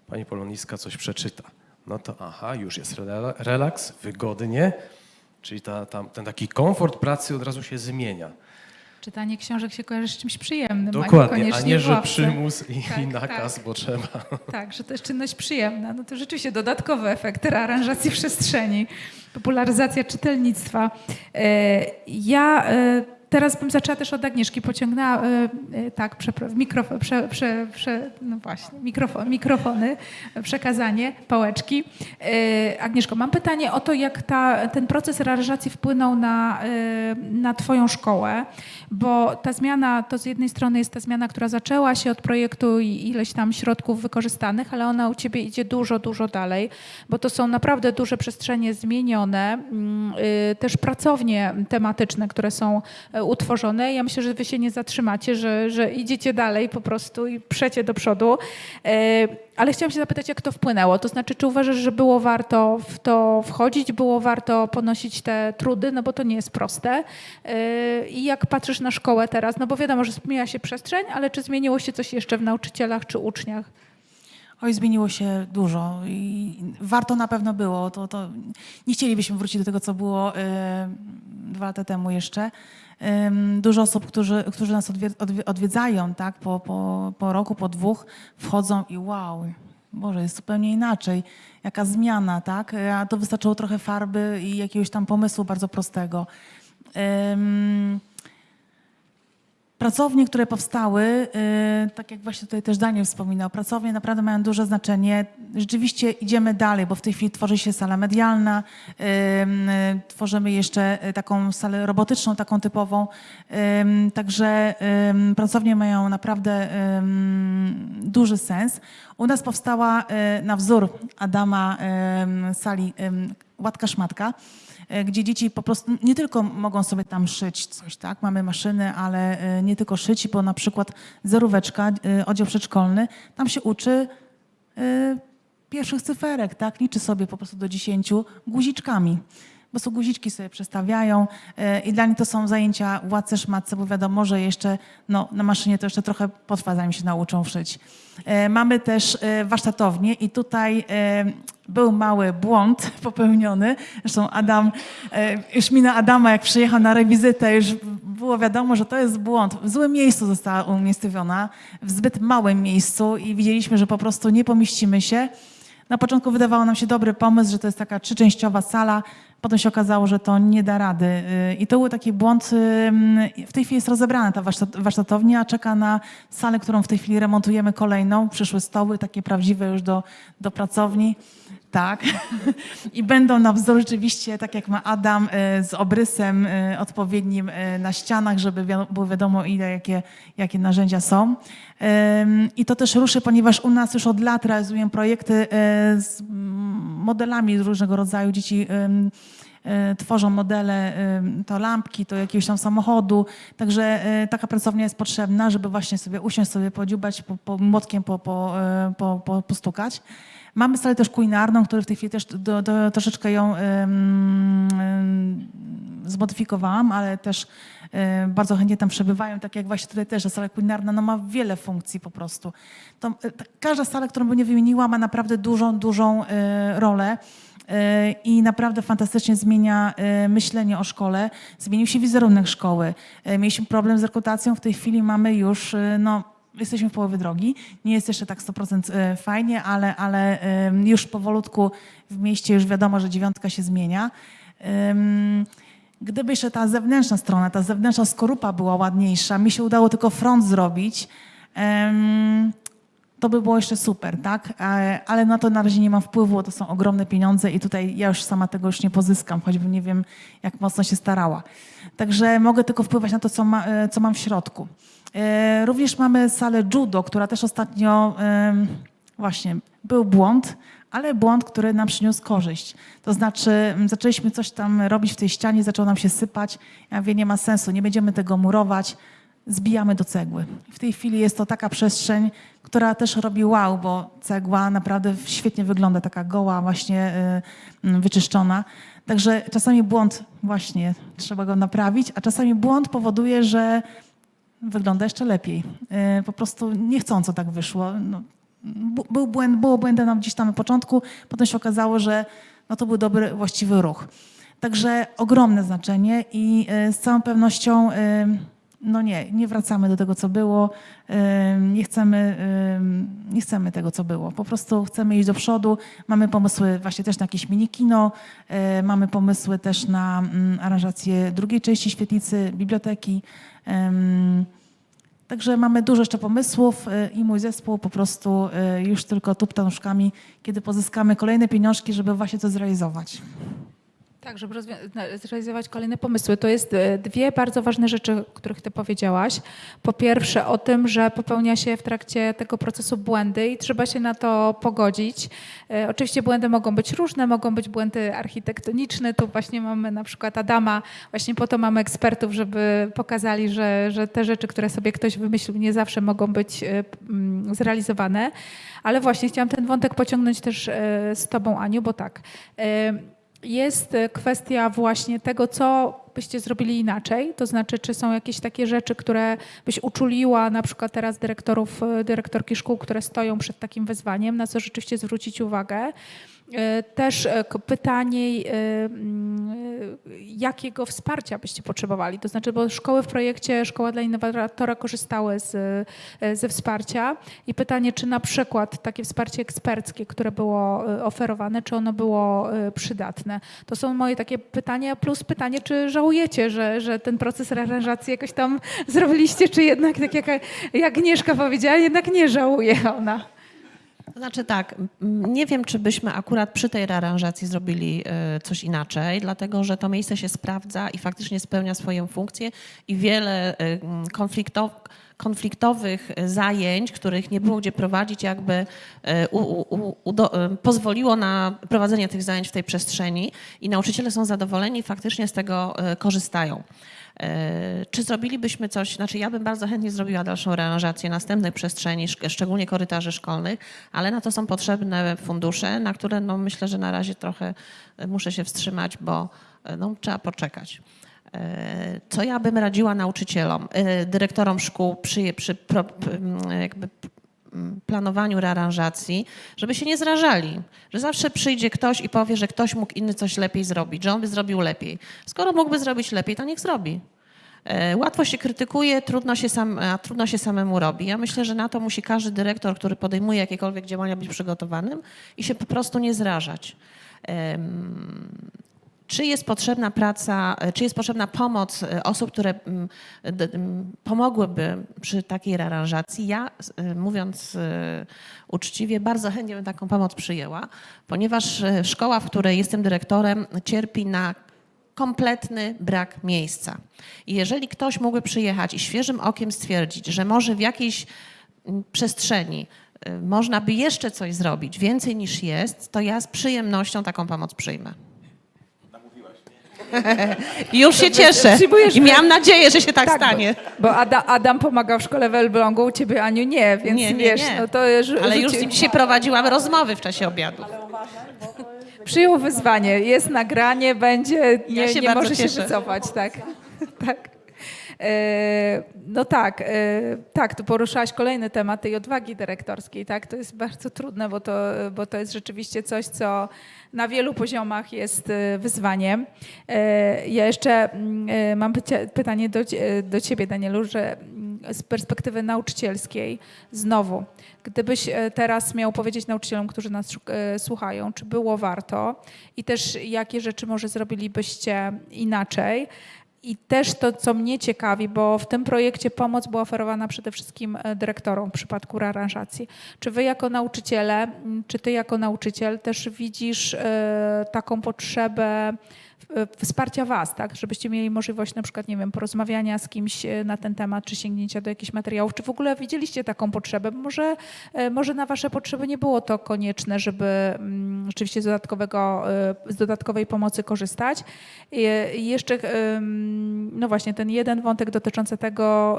Pani Poloniska coś przeczyta. No to aha, już jest rela- relaks, wygodnie, czyli ta, ta, ten taki komfort pracy od razu się zmienia. Czytanie książek się kojarzy z czymś przyjemnym, a Dokładnie, a nie, w że ławce. przymus i, Tak, i nakaz, tak. bo trzeba. Tak, że to jest czynność przyjemna. No to rzeczywiście dodatkowy efekt rearanżacji przestrzeni, popularyzacja czytelnictwa. E, Ja e, teraz bym zaczęła też od Agnieszki, pociągnęła, e, e, tak, mikrofon, prze, prze, prze, no właśnie, mikrofon, mikrofony, przekazanie, pałeczki. E, Agnieszko, mam pytanie o to, jak ta, ten proces realizacji wpłynął na, na Twoją szkołę, bo ta zmiana, to z jednej strony jest ta zmiana, która zaczęła się od projektu i ileś tam środków wykorzystanych, ale ona u Ciebie idzie dużo, dużo dalej, bo to są naprawdę duże przestrzenie zmienione, mm, y, też pracownie tematyczne, które są utworzone. Ja myślę, że Wy się nie zatrzymacie, że, że idziecie dalej po prostu i przecie do przodu. E, Ale chciałam się zapytać, jak to wpłynęło? To znaczy, czy uważasz, że było warto w to wchodzić, było warto ponosić te trudy, no bo to nie jest proste. E, I jak patrzysz na szkołę teraz? No bo wiadomo, że zmienia się przestrzeń, ale czy zmieniło się coś jeszcze w nauczycielach czy uczniach? Oj, zmieniło się dużo i warto na pewno było. To, to nie chcielibyśmy wrócić do tego, co było e, dwa lata temu jeszcze. Dużo osób, którzy, którzy nas odwie, odwie, odwiedzają, tak, po, po, po roku, po dwóch, wchodzą i wow, Boże, jest zupełnie inaczej. Jaka zmiana, tak? A to wystarczyło trochę farby i jakiegoś tam pomysłu bardzo prostego. Pracownie, które powstały, y, tak jak właśnie tutaj też Daniel wspominał, pracownie naprawdę mają duże znaczenie. Rzeczywiście idziemy dalej, bo w tej chwili tworzy się sala medialna, y, y, tworzymy jeszcze taką salę robotyczną, taką typową. Także pracownie mają naprawdę duży sens. U nas powstała na wzór Adama sali Łatka Szmatka gdzie dzieci po prostu nie tylko mogą sobie tam szyć coś, tak? Mamy maszyny, ale e, nie tylko szyć, bo na przykład zeróweczka, e, oddział przedszkolny, tam się uczy e, pierwszych cyferek, tak? Liczy sobie po prostu do dziesięciu guziczkami. Bo są guziczki sobie przestawiają e, i dla nich to są zajęcia łatce szmatce, bo wiadomo, że jeszcze no, na maszynie to jeszcze trochę potrwa, zanim się nauczą szyć. E, Mamy też e, warsztatownię i tutaj e, był mały błąd popełniony. Zresztą Adam, e, już mina Adama, jak przyjechał na rewizytę, już było wiadomo, że to jest błąd. W złym miejscu została umiejscowiona, w zbyt małym miejscu i widzieliśmy, że po prostu nie pomieścimy się. Na początku wydawało nam się dobry pomysł, że to jest taka trzyczęściowa sala. Potem się okazało, że to nie da rady. Y, I to był taki błąd. W tej chwili jest rozebrana ta warsztat- warsztatownia, czeka na salę, którą w tej chwili remontujemy kolejną. Przyszły stoły, takie prawdziwe już do, do pracowni. Tak. I będą na wzór rzeczywiście, tak jak ma Adam, y, z obrysem y, odpowiednim y, na ścianach, żeby było wiadomo, ile, jakie, jakie narzędzia są. I to też ruszy, ponieważ u nas już od lat realizuję projekty z modelami różnego rodzaju. Dzieci tworzą modele, to lampki, to jakiegoś tam samochodu. Także taka pracownia jest potrzebna, żeby właśnie sobie usiąść, sobie podziubać, po, po młotkiem po, po, po, postukać. Mamy salę też kulinarną, która w tej chwili też do, do, troszeczkę ją zmodyfikowałam, ale też bardzo chętnie tam przebywają, tak jak właśnie tutaj też, że sala kulinarna no, ma wiele funkcji po prostu. To, ta, każda sala, którą bym nie wymieniła, ma naprawdę dużą, dużą y, rolę y, i naprawdę fantastycznie zmienia myślenie o szkole. Zmienił się wizerunek szkoły. Mieliśmy problem z rekrutacją, w tej chwili mamy już, no, jesteśmy w połowie drogi. Nie jest jeszcze tak 100% y, fajnie, ale, ale już powolutku w mieście już wiadomo, że dziewiątka się zmienia. Gdyby jeszcze ta zewnętrzna strona, ta zewnętrzna skorupa była ładniejsza, mi się udało tylko front zrobić, to by było jeszcze super, tak? E, Ale na to na razie nie mam wpływu, to są ogromne pieniądze i tutaj ja już sama tego już nie pozyskam, choćbym nie wiem, jak mocno się starała. Także mogę tylko wpływać na to, co, ma, e, co mam w środku. E, Również mamy salę judo, która też ostatnio właśnie był błąd, ale błąd, który nam przyniósł korzyść. To znaczy, zaczęliśmy coś tam robić w tej ścianie, zaczęło nam się sypać. Ja mówię, nie ma sensu, nie będziemy tego murować, zbijamy do cegły. W tej chwili jest to taka przestrzeń, która też robi wow, bo cegła naprawdę świetnie wygląda, taka goła, właśnie y, y, wyczyszczona. Także czasami błąd właśnie trzeba go naprawić, a czasami błąd powoduje, że wygląda jeszcze lepiej. Y, Po prostu niechcąco tak wyszło. No, był błęd, było błędem gdzieś tam na początku, potem się okazało, że no to był dobry, właściwy ruch. Także ogromne znaczenie i y, z całą pewnością no nie, nie wracamy do tego, co było. Nie chcemy, nie chcemy tego, co było. Po prostu chcemy iść do przodu. Mamy pomysły właśnie też na jakieś mini kino. y, Mamy pomysły też na mm, aranżację drugiej części świetlicy, biblioteki. Także mamy dużo jeszcze pomysłów y, i mój zespół po prostu y, już tylko tupta nóżkami, kiedy pozyskamy kolejne pieniążki, żeby właśnie to zrealizować. Tak, żeby zrealizować kolejne pomysły. To jest e, dwie bardzo ważne rzeczy, o których ty powiedziałaś. Po pierwsze o tym, że popełnia się w trakcie tego procesu błędy i trzeba się na to pogodzić. E, Oczywiście błędy mogą być różne, mogą być błędy architektoniczne. Tu właśnie mamy na przykład Adama, właśnie po to mamy ekspertów, żeby pokazali, że, że te rzeczy, które sobie ktoś wymyślił, nie zawsze mogą być e, zrealizowane. Ale właśnie chciałam ten wątek pociągnąć też z tobą, Aniu, bo tak. Jest e, kwestia właśnie tego, co byście zrobili inaczej, to znaczy, czy są jakieś takie rzeczy, które byś uczuliła na przykład teraz dyrektorów, e, dyrektorki szkół, które stoją przed takim wyzwaniem, na co rzeczywiście zwrócić uwagę. E, Też e, pytanie, e, jakiego wsparcia byście potrzebowali? To znaczy, bo szkoły w projekcie Szkoła dla Innowatora korzystały z, ze wsparcia i pytanie, czy na przykład takie wsparcie eksperckie, które było oferowane, czy ono było przydatne? To są moje takie pytania, plus pytanie, czy żałujecie, że, że ten proces aranżacji jakoś tam zrobiliście, czy jednak, tak jak, jak Agnieszka powiedziała, jednak nie żałuje ona. To znaczy tak, nie wiem, czy byśmy akurat przy tej rearanżacji zrobili e, coś inaczej, dlatego że to miejsce się sprawdza i faktycznie spełnia swoją funkcję i wiele e, m, konfliktow- konfliktowych e, zajęć, których nie było gdzie prowadzić, jakby e, u, u, u, e, pozwoliło na prowadzenie tych zajęć w tej przestrzeni i nauczyciele są zadowoleni i faktycznie z tego korzystają. Czy zrobilibyśmy coś, znaczy ja bym bardzo chętnie zrobiła dalszą rearanżację następnej przestrzeni, szczególnie korytarzy szkolnych, ale na to są potrzebne fundusze, na które no myślę, że na razie trochę muszę się wstrzymać, bo no, trzeba poczekać. Co ja bym radziła nauczycielom, e, dyrektorom szkół przy, przy jakby planowaniu rearanżacji, żeby się nie zrażali, że zawsze przyjdzie ktoś i powie, że ktoś mógł inny coś lepiej zrobić, że on by zrobił lepiej. Skoro mógłby zrobić lepiej, to niech zrobi. E, Łatwo się krytykuje, trudno się, sam, a trudno się samemu robi. Ja myślę, że na to musi każdy dyrektor, który podejmuje jakiekolwiek działania, być przygotowanym i się po prostu nie zrażać. Czy jest potrzebna praca, e, czy jest potrzebna pomoc e, osób, które mm, pomogłyby przy takiej rearanżacji? Ja, e, mówiąc uczciwie, bardzo chętnie bym taką pomoc przyjęła, ponieważ szkoła, w której jestem dyrektorem, cierpi na kompletny brak miejsca. I jeżeli ktoś mógłby przyjechać i świeżym okiem stwierdzić, że może w jakiejś przestrzeni można by jeszcze coś zrobić, więcej niż jest, to ja z przyjemnością taką pomoc przyjmę. I Już się cieszę i miałam nadzieję, że się tak, bo- stanie. Bo Ada, Adam pomagał w szkole w Elblągu, u ciebie Aniu nie, więc Nie, nie, wiesz, nie. no to już Ale już z nim dzisiaj prowadziłam rozmowy w czasie obiadu. Przyjął wyzwanie, jest nagranie, będzie, nie, się nie bardzo może się cieszę. wycofać, tak. tak. E, No tak, e, tak, tu poruszałaś kolejny temat tej odwagi dyrektorskiej, tak? To jest bardzo trudne, bo to, bo to jest rzeczywiście coś, co na wielu poziomach jest e, wyzwaniem. Ja jeszcze mm, mam pytanie do, do ciebie, Danielu, że mm, z perspektywy nauczycielskiej znowu, gdybyś teraz miał powiedzieć nauczycielom, którzy nas słuchają, czy było warto i też jakie rzeczy może zrobilibyście inaczej, i też to, co mnie ciekawi, bo w tym projekcie pomoc była oferowana przede wszystkim e, dyrektorom w przypadku rearanżacji. Czy wy jako nauczyciele, czy ty jako nauczyciel też widzisz e, taką potrzebę wsparcia was, tak? Żebyście mieli możliwość na przykład, nie wiem, porozmawiania z kimś e, na ten temat, czy sięgnięcia do jakichś materiałów, czy w ogóle widzieliście taką potrzebę? Może, e, może na wasze potrzeby nie było to konieczne, żeby mm, rzeczywiście z, dodatkowego, e, z dodatkowej pomocy korzystać. I jeszcze, no właśnie, ten jeden wątek dotyczący tego,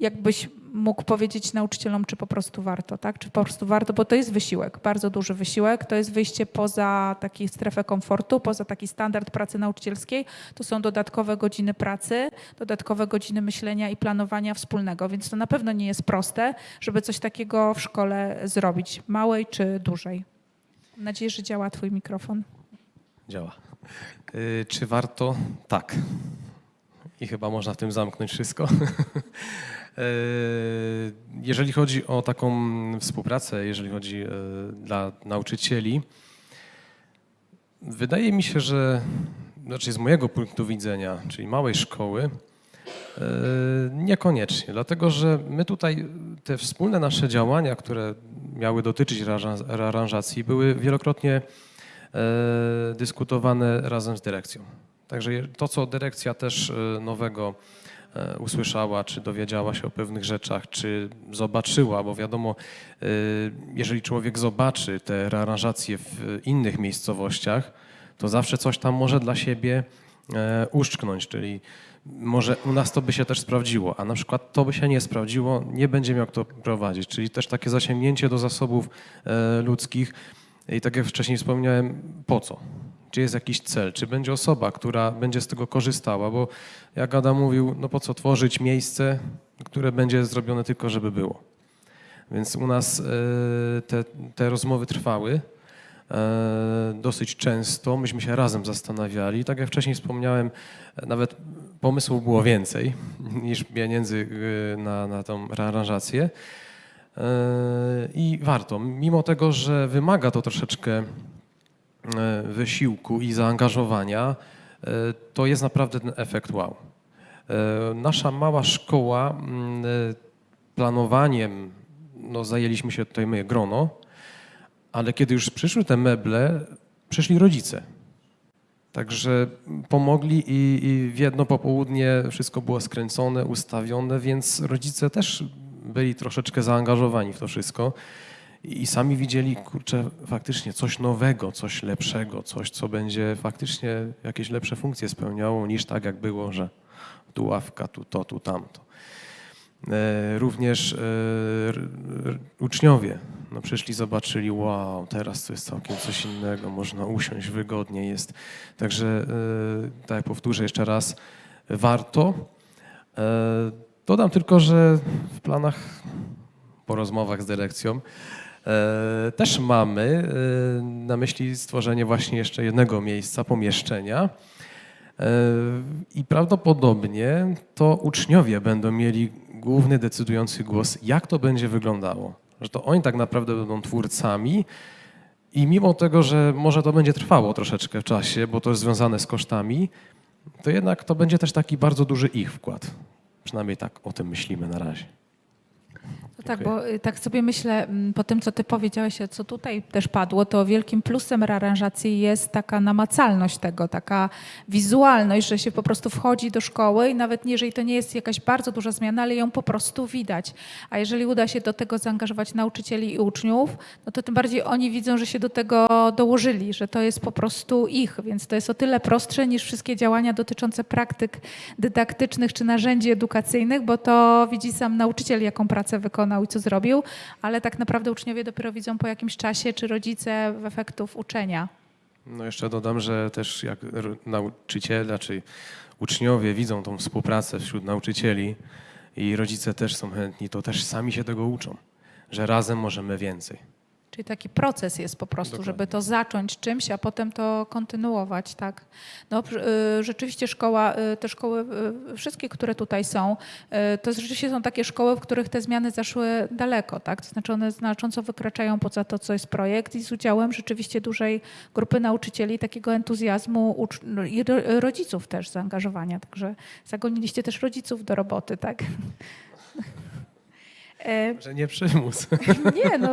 jakbyś mógł powiedzieć nauczycielom, czy po prostu warto, tak? Czy po prostu warto, bo to jest wysiłek, bardzo duży wysiłek, to jest wyjście poza taką strefę komfortu, poza taki standard pracy nauczycielskiej, to są dodatkowe godziny pracy, dodatkowe godziny myślenia i planowania wspólnego, więc to na pewno nie jest proste, żeby coś takiego w szkole zrobić, małej czy dużej. Mam nadzieję, że działa twój mikrofon. Działa. Y, Czy warto? Tak. i chyba można w tym zamknąć wszystko. E, jeżeli chodzi o taką współpracę, jeżeli chodzi e, dla nauczycieli, wydaje mi się, że znaczy z mojego punktu widzenia, czyli małej szkoły, e, niekoniecznie, dlatego że my tutaj te wspólne nasze działania, które miały dotyczyć rearanżacji, były wielokrotnie dyskutowane razem z dyrekcją. Także to, co dyrekcja też nowego usłyszała, czy dowiedziała się o pewnych rzeczach, czy zobaczyła, bo wiadomo, e, jeżeli człowiek zobaczy te rearanżacje w innych miejscowościach, to zawsze coś tam może dla siebie e, uszczknąć, czyli może u nas to by się też sprawdziło, a na przykład to by się nie sprawdziło, nie będzie miał kto prowadzić, czyli też takie zasięgnięcie do zasobów e, ludzkich i tak jak wcześniej wspomniałem, po co? Czy jest jakiś cel? Czy będzie osoba, która będzie z tego korzystała? Bo jak Adam mówił, no po co tworzyć miejsce, które będzie zrobione tylko, żeby było. Więc u nas e, te, te rozmowy trwały e, dosyć często. Myśmy się razem zastanawiali. Tak jak wcześniej wspomniałem, nawet pomysłów było więcej niż pieniędzy e, na, na tą rearanżację. E, I warto, mimo tego, że wymaga to troszeczkę wysiłku i zaangażowania, e, to jest naprawdę ten efekt wow. E, Nasza mała szkoła mm, e, planowaniem, no zajęliśmy się tutaj my, grono, ale kiedy już przyszły te meble, przyszli rodzice. Także pomogli i, i w jedno popołudnie wszystko było skręcone, ustawione, więc rodzice też byli troszeczkę zaangażowani w to wszystko i sami widzieli, kurczę, faktycznie coś nowego, coś lepszego, coś, co będzie faktycznie jakieś lepsze funkcje spełniało niż tak, jak było, że tu ławka, tu to, tu tamto. E, Również e, uczniowie no przyszli, zobaczyli, wow, teraz to jest całkiem coś innego, można usiąść wygodnie jest. Także, e, tak powtórzę jeszcze raz, warto. Dodam tylko, że w planach po rozmowach z dyrekcją też mamy e, na myśli stworzenie właśnie jeszcze jednego miejsca, pomieszczenia. E, I prawdopodobnie to uczniowie będą mieli główny, decydujący głos, jak to będzie wyglądało. Że to oni tak naprawdę będą twórcami i mimo tego, że może to będzie trwało troszeczkę w czasie, bo to jest związane z kosztami, to jednak to będzie też taki bardzo duży ich wkład. Przynajmniej tak o tym myślimy na razie. Tak, bo y, tak sobie myślę, mm, po tym, co ty powiedziałeś, co tutaj też padło, to wielkim plusem rearanżacji jest taka namacalność tego, taka wizualność, że się po prostu wchodzi do szkoły i nawet jeżeli to nie jest jakaś bardzo duża zmiana, ale ją po prostu widać. A jeżeli uda się do tego zaangażować nauczycieli i uczniów, no to tym bardziej oni widzą, że się do tego dołożyli, że to jest po prostu ich, więc to jest o tyle prostsze niż wszystkie działania dotyczące praktyk dydaktycznych czy narzędzi edukacyjnych, bo to widzi sam nauczyciel, jaką pracę wykonał i co zrobił, ale tak naprawdę uczniowie dopiero widzą po jakimś czasie, czy rodzice w efektów uczenia. No jeszcze dodam, że też jak nauczyciele, czy uczniowie widzą tą współpracę wśród nauczycieli i rodzice też są chętni, to też sami się tego uczą, że razem możemy więcej. Czyli taki proces jest po prostu, Dokładnie. żeby to zacząć czymś, a potem to kontynuować, tak. No, y, rzeczywiście szkoła, y, te szkoły, y, wszystkie, które tutaj są, to rzeczywiście są takie szkoły, w których te zmiany zaszły daleko, tak. To znaczy one znacząco wykraczają poza to, co jest projekt i z udziałem rzeczywiście dużej grupy nauczycieli, takiego entuzjazmu no i ro- rodziców też zaangażowania. Także zagoniliście też rodziców do roboty, tak. E, Że nie przymus. nie, no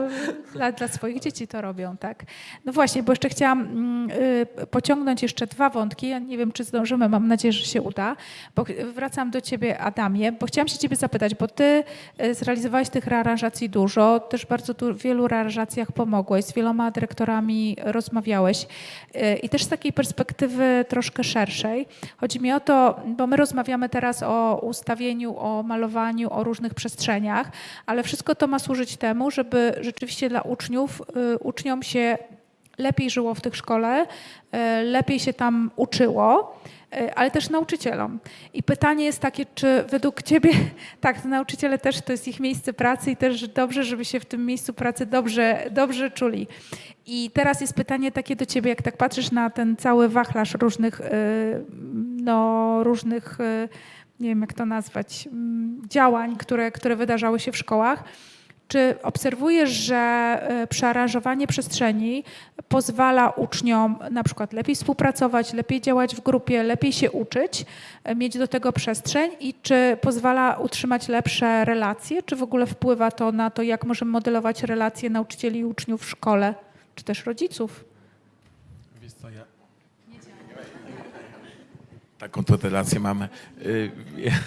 dla, dla swoich dzieci to robią, tak. No właśnie, bo jeszcze chciałam mm, y, pociągnąć jeszcze dwa wątki. Ja nie wiem, czy zdążymy, mam nadzieję, że się uda. Bo wracam do ciebie, Adamie, bo chciałam się ciebie zapytać, bo ty y, zrealizowałeś tych rearanżacji dużo, też bardzo tu, w wielu rearanżacjach pomogłeś, z wieloma dyrektorami rozmawiałeś y, i też z takiej perspektywy troszkę szerszej. Chodzi mi o to, bo my rozmawiamy teraz o ustawieniu, o malowaniu, o różnych przestrzeniach, ale wszystko to ma służyć temu, żeby rzeczywiście dla uczniów, y, uczniom się lepiej żyło w tych szkole, y, lepiej się tam uczyło, y, ale też nauczycielom. I pytanie jest takie, czy według Ciebie, tak, nauczyciele też to jest ich miejsce pracy i też dobrze, żeby się w tym miejscu pracy dobrze, dobrze czuli. I teraz jest pytanie takie do Ciebie, jak tak patrzysz na ten cały wachlarz różnych no, różnych, nie wiem jak to nazwać, mm, działań, które, które wydarzały się w szkołach. Czy obserwujesz, że y, przearanżowanie przestrzeni pozwala uczniom na przykład lepiej współpracować, lepiej działać w grupie, lepiej się uczyć, y, mieć do tego przestrzeń i czy pozwala utrzymać lepsze relacje, czy w ogóle wpływa to na to, jak możemy modelować relacje nauczycieli i uczniów w szkole, czy też rodziców? Wiesz co, ja... Taką to relację mamy. Y,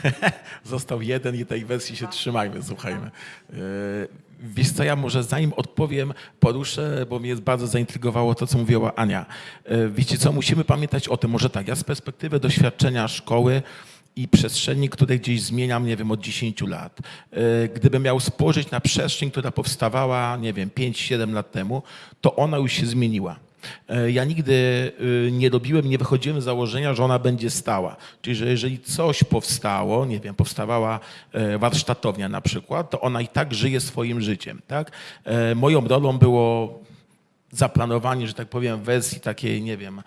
Został jeden i tej wersji się trzymajmy, słuchajmy. Y, Wiesz co, ja może zanim odpowiem, poruszę, bo mnie bardzo zaintrygowało to, co mówiła Ania. Y, Wiecie co, musimy pamiętać o tym, może tak, ja z perspektywy doświadczenia szkoły i przestrzeni, które gdzieś zmieniam, nie wiem, od 10 lat. Gdybym miał spojrzeć na przestrzeń, która powstawała, nie wiem, 5-7 lat temu, to ona już się zmieniła. E, Ja nigdy y, nie robiłem, nie wychodziłem z założenia, że ona będzie stała. Czyli, że jeżeli coś powstało, nie wiem, powstawała e, warsztatownia na przykład, to ona i tak żyje swoim życiem. Tak? E, Moją rolą było zaplanowanie, że tak powiem, wersji takiej, nie wiem,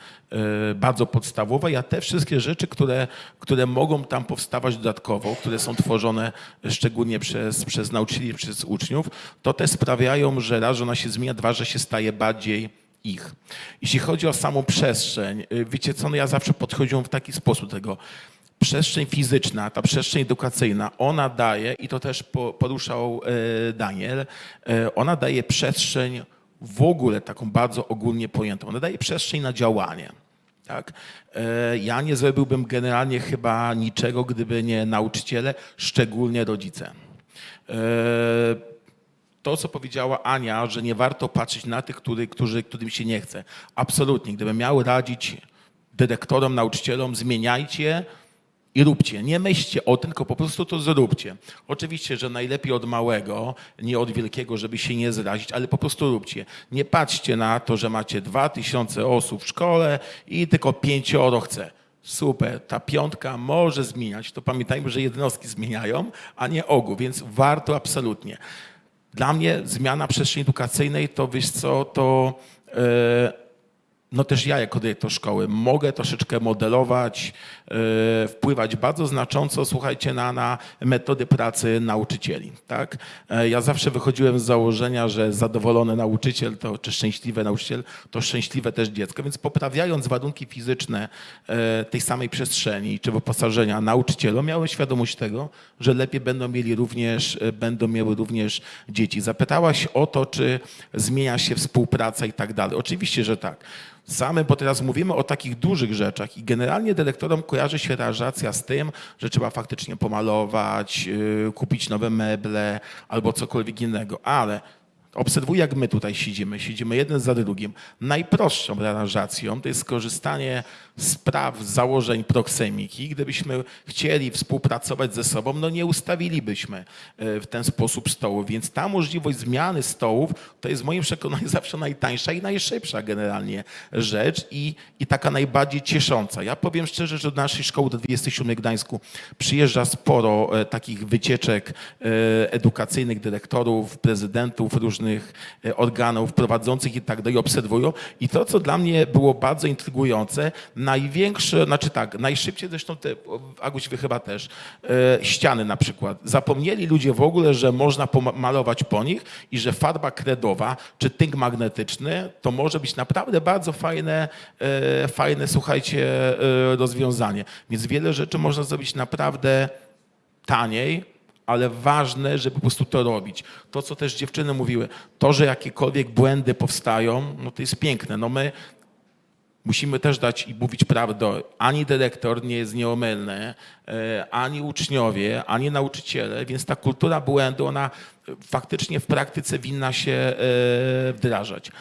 bardzo podstawowej, a te wszystkie rzeczy, które, które mogą tam powstawać dodatkowo, które są tworzone szczególnie przez, przez nauczycieli, przez uczniów, to te sprawiają, że raz, że ona się zmienia, dwa, że się staje bardziej ich. Jeśli chodzi o samą przestrzeń, y, wiecie co, no ja zawsze podchodziłem w taki sposób tego. Przestrzeń fizyczna, ta przestrzeń edukacyjna, ona daje, i to też po- poruszał e, Daniel, e, ona daje przestrzeń w ogóle taką bardzo ogólnie pojętą. Ona daje przestrzeń na działanie. Tak? E, Ja nie zrobiłbym generalnie chyba niczego, gdyby nie nauczyciele, szczególnie rodzice. To, co powiedziała Ania, że nie warto patrzeć na tych, który, którzy, którym się nie chce. Absolutnie. Gdybym miał radzić dyrektorom, nauczycielom, zmieniajcie i róbcie. Nie myślcie o tym, tylko po prostu to zróbcie. Oczywiście, że najlepiej od małego, nie od wielkiego, żeby się nie zrazić, ale po prostu róbcie. Nie patrzcie na to, że macie dwa tysiące osób w szkole i tylko pięcioro chce. Super, ta piątka może zmieniać. To pamiętajmy, że jednostki zmieniają, a nie ogół, więc warto absolutnie. Dla mnie zmiana przestrzeni edukacyjnej to, wiesz co, to e, no też ja jako dyrektor szkoły mogę troszeczkę modelować, e, wpływać bardzo znacząco, słuchajcie, na, na metody pracy nauczycieli. Tak? E, Ja zawsze wychodziłem z założenia, że zadowolony nauczyciel to, czy szczęśliwy nauczyciel to szczęśliwe też dziecko, więc poprawiając warunki fizyczne e, tej samej przestrzeni czy wyposażenia nauczycielom, miałem świadomość tego, że lepiej będą mieli również, będą miały również dzieci. Zapytałaś o to, czy zmienia się współpraca i tak dalej. Oczywiście, że tak. Same, bo teraz mówimy o takich dużych rzeczach i generalnie dyrektorom kojarzy się realizacja z tym, że trzeba faktycznie pomalować, yy, kupić nowe meble albo cokolwiek innego, ale obserwuj jak my tutaj siedzimy, siedzimy jeden za drugim. Najprostszą aranżacją to jest skorzystanie z praw, z założeń proksemiki. Gdybyśmy chcieli współpracować ze sobą, no nie ustawilibyśmy e, w ten sposób stołów, więc ta możliwość zmiany stołów to jest w moim przekonaniu zawsze najtańsza i najszybsza generalnie rzecz i, i taka najbardziej ciesząca. Ja powiem szczerze, że do naszej szkoły do 27 w Gdańsku przyjeżdża sporo e, takich wycieczek e, edukacyjnych dyrektorów, prezydentów różnych organów prowadzących i tak dalej obserwują. I to, co dla mnie było bardzo intrygujące, największe, znaczy tak, najszybciej zresztą te, Aguś, wy chyba też, e, ściany na przykład. Zapomnieli ludzie w ogóle, że można pomalować po nich i że farba kredowa czy tynk magnetyczny to może być naprawdę bardzo fajne, e, fajne słuchajcie, e, rozwiązanie. Więc wiele rzeczy można zrobić naprawdę taniej, ale ważne, żeby po prostu to robić. To, co też dziewczyny mówiły, to, że jakiekolwiek błędy powstają, no to jest piękne. No my musimy też dać i mówić prawdę. Ani dyrektor nie jest nieomylny, e, ani uczniowie, ani nauczyciele, więc ta kultura błędu, ona e, faktycznie w praktyce winna się e, wdrażać.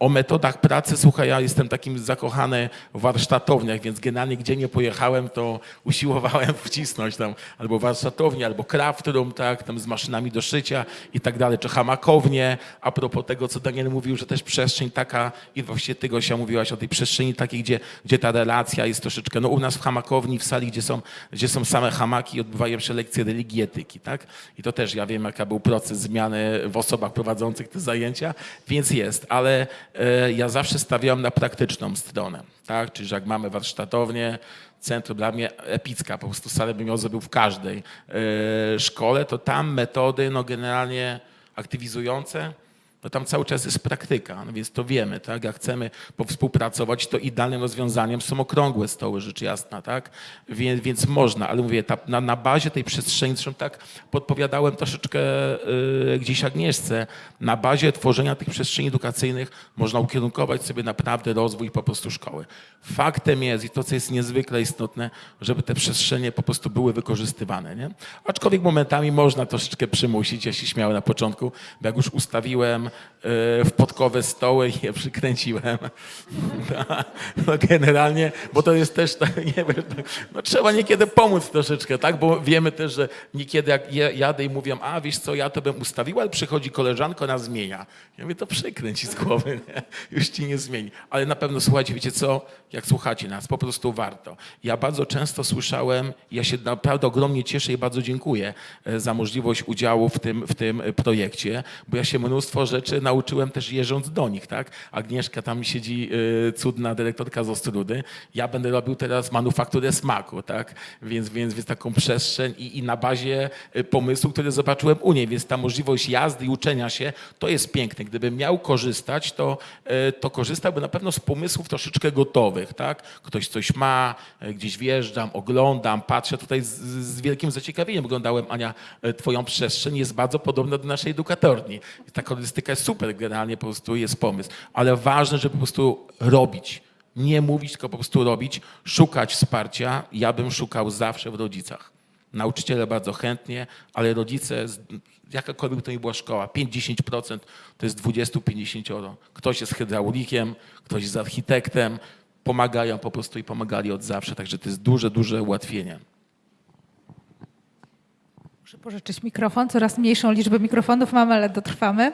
O metodach pracy, słuchaj, ja jestem takim zakochany w warsztatowniach, więc generalnie gdzie nie pojechałem, to usiłowałem wcisnąć tam albo warsztatownię, albo craft room, tak, tam z maszynami do szycia i tak dalej, czy hamakownie. A propos tego, co Daniel mówił, że też przestrzeń taka, i właściwie ty Gosia mówiłaś o tej przestrzeni takiej, gdzie, gdzie ta relacja jest troszeczkę, no u nas w hamakowni, w sali, gdzie są, gdzie są same hamaki, odbywają się lekcje religii etyki, tak? I to też ja wiem, jaka był proces zmiany w osobach prowadzących te zajęcia, więc jest, ale ja zawsze stawiałem na praktyczną stronę, tak? Czyli, że jak mamy warsztatownię, centrum dla mnie epicka, po prostu salę bym ją zrobił w każdej e, szkole, to tam metody, no generalnie aktywizujące, no tam cały czas jest praktyka, no więc to wiemy, tak? Jak chcemy współpracować, to idealnym rozwiązaniem są okrągłe stoły, rzecz jasna, tak? Więc, więc można, ale mówię, ta, na, na bazie tej przestrzeni, zresztą tak podpowiadałem troszeczkę y, gdzieś Agnieszce, na bazie tworzenia tych przestrzeni edukacyjnych można ukierunkować sobie naprawdę rozwój po prostu szkoły. Faktem jest i to, co jest niezwykle istotne, żeby te przestrzenie po prostu były wykorzystywane, nie? Aczkolwiek momentami można troszeczkę przymusić, ja się śmiałem na początku, bo jak już ustawiłem w podkowe stoły i je przykręciłem, no generalnie, bo to jest też, tak, nie wiem, no trzeba niekiedy pomóc troszeczkę, tak, bo wiemy też, że niekiedy jak jadę i mówią, a wiesz co, ja to bym ustawiła, ale przychodzi koleżanka, ona zmienia. Ja mówię, to przykręci z głowy, nie? już ci nie zmieni. Ale na pewno, słuchajcie, wiecie co, jak słuchacie nas, po prostu warto. Ja bardzo często słyszałem, ja się naprawdę ogromnie cieszę i bardzo dziękuję e, za możliwość udziału w tym, w tym projekcie, bo ja się mnóstwo rzeczy nauczyłem też jeżdżąc do nich, tak? Agnieszka tam siedzi, e, cudna dyrektorka z Ostrudy, ja będę robił teraz manufakturę smaku, tak? Więc, więc, więc taką przestrzeń i, i na bazie e, pomysłu, który zobaczyłem u niej, więc ta możliwość jazdy i uczenia się, to jest piękne. Gdybym miał korzystać, to, e, to korzystałbym na pewno z pomysłów troszeczkę gotowych, tak? Ktoś coś ma, gdzieś wjeżdżam, oglądam, patrzę tutaj z, z wielkim zaciekawieniem oglądałem, Ania, twoją przestrzeń, jest bardzo podobna do naszej edukatorni. Ta kolorystyka jest super, generalnie po prostu jest pomysł, ale ważne, żeby po prostu robić. Nie mówić, tylko po prostu robić, szukać wsparcia. Ja bym szukał zawsze w rodzicach. Nauczyciele bardzo chętnie, ale rodzice, jakakolwiek to nie była szkoła, 5-10% to jest 20-50. Ktoś jest hydraulikiem, ktoś jest architektem, pomagają po prostu i pomagali od zawsze, także to jest duże, duże ułatwienie. Muszę pożyczyć mikrofon, coraz mniejszą liczbę mikrofonów mamy, ale dotrwamy.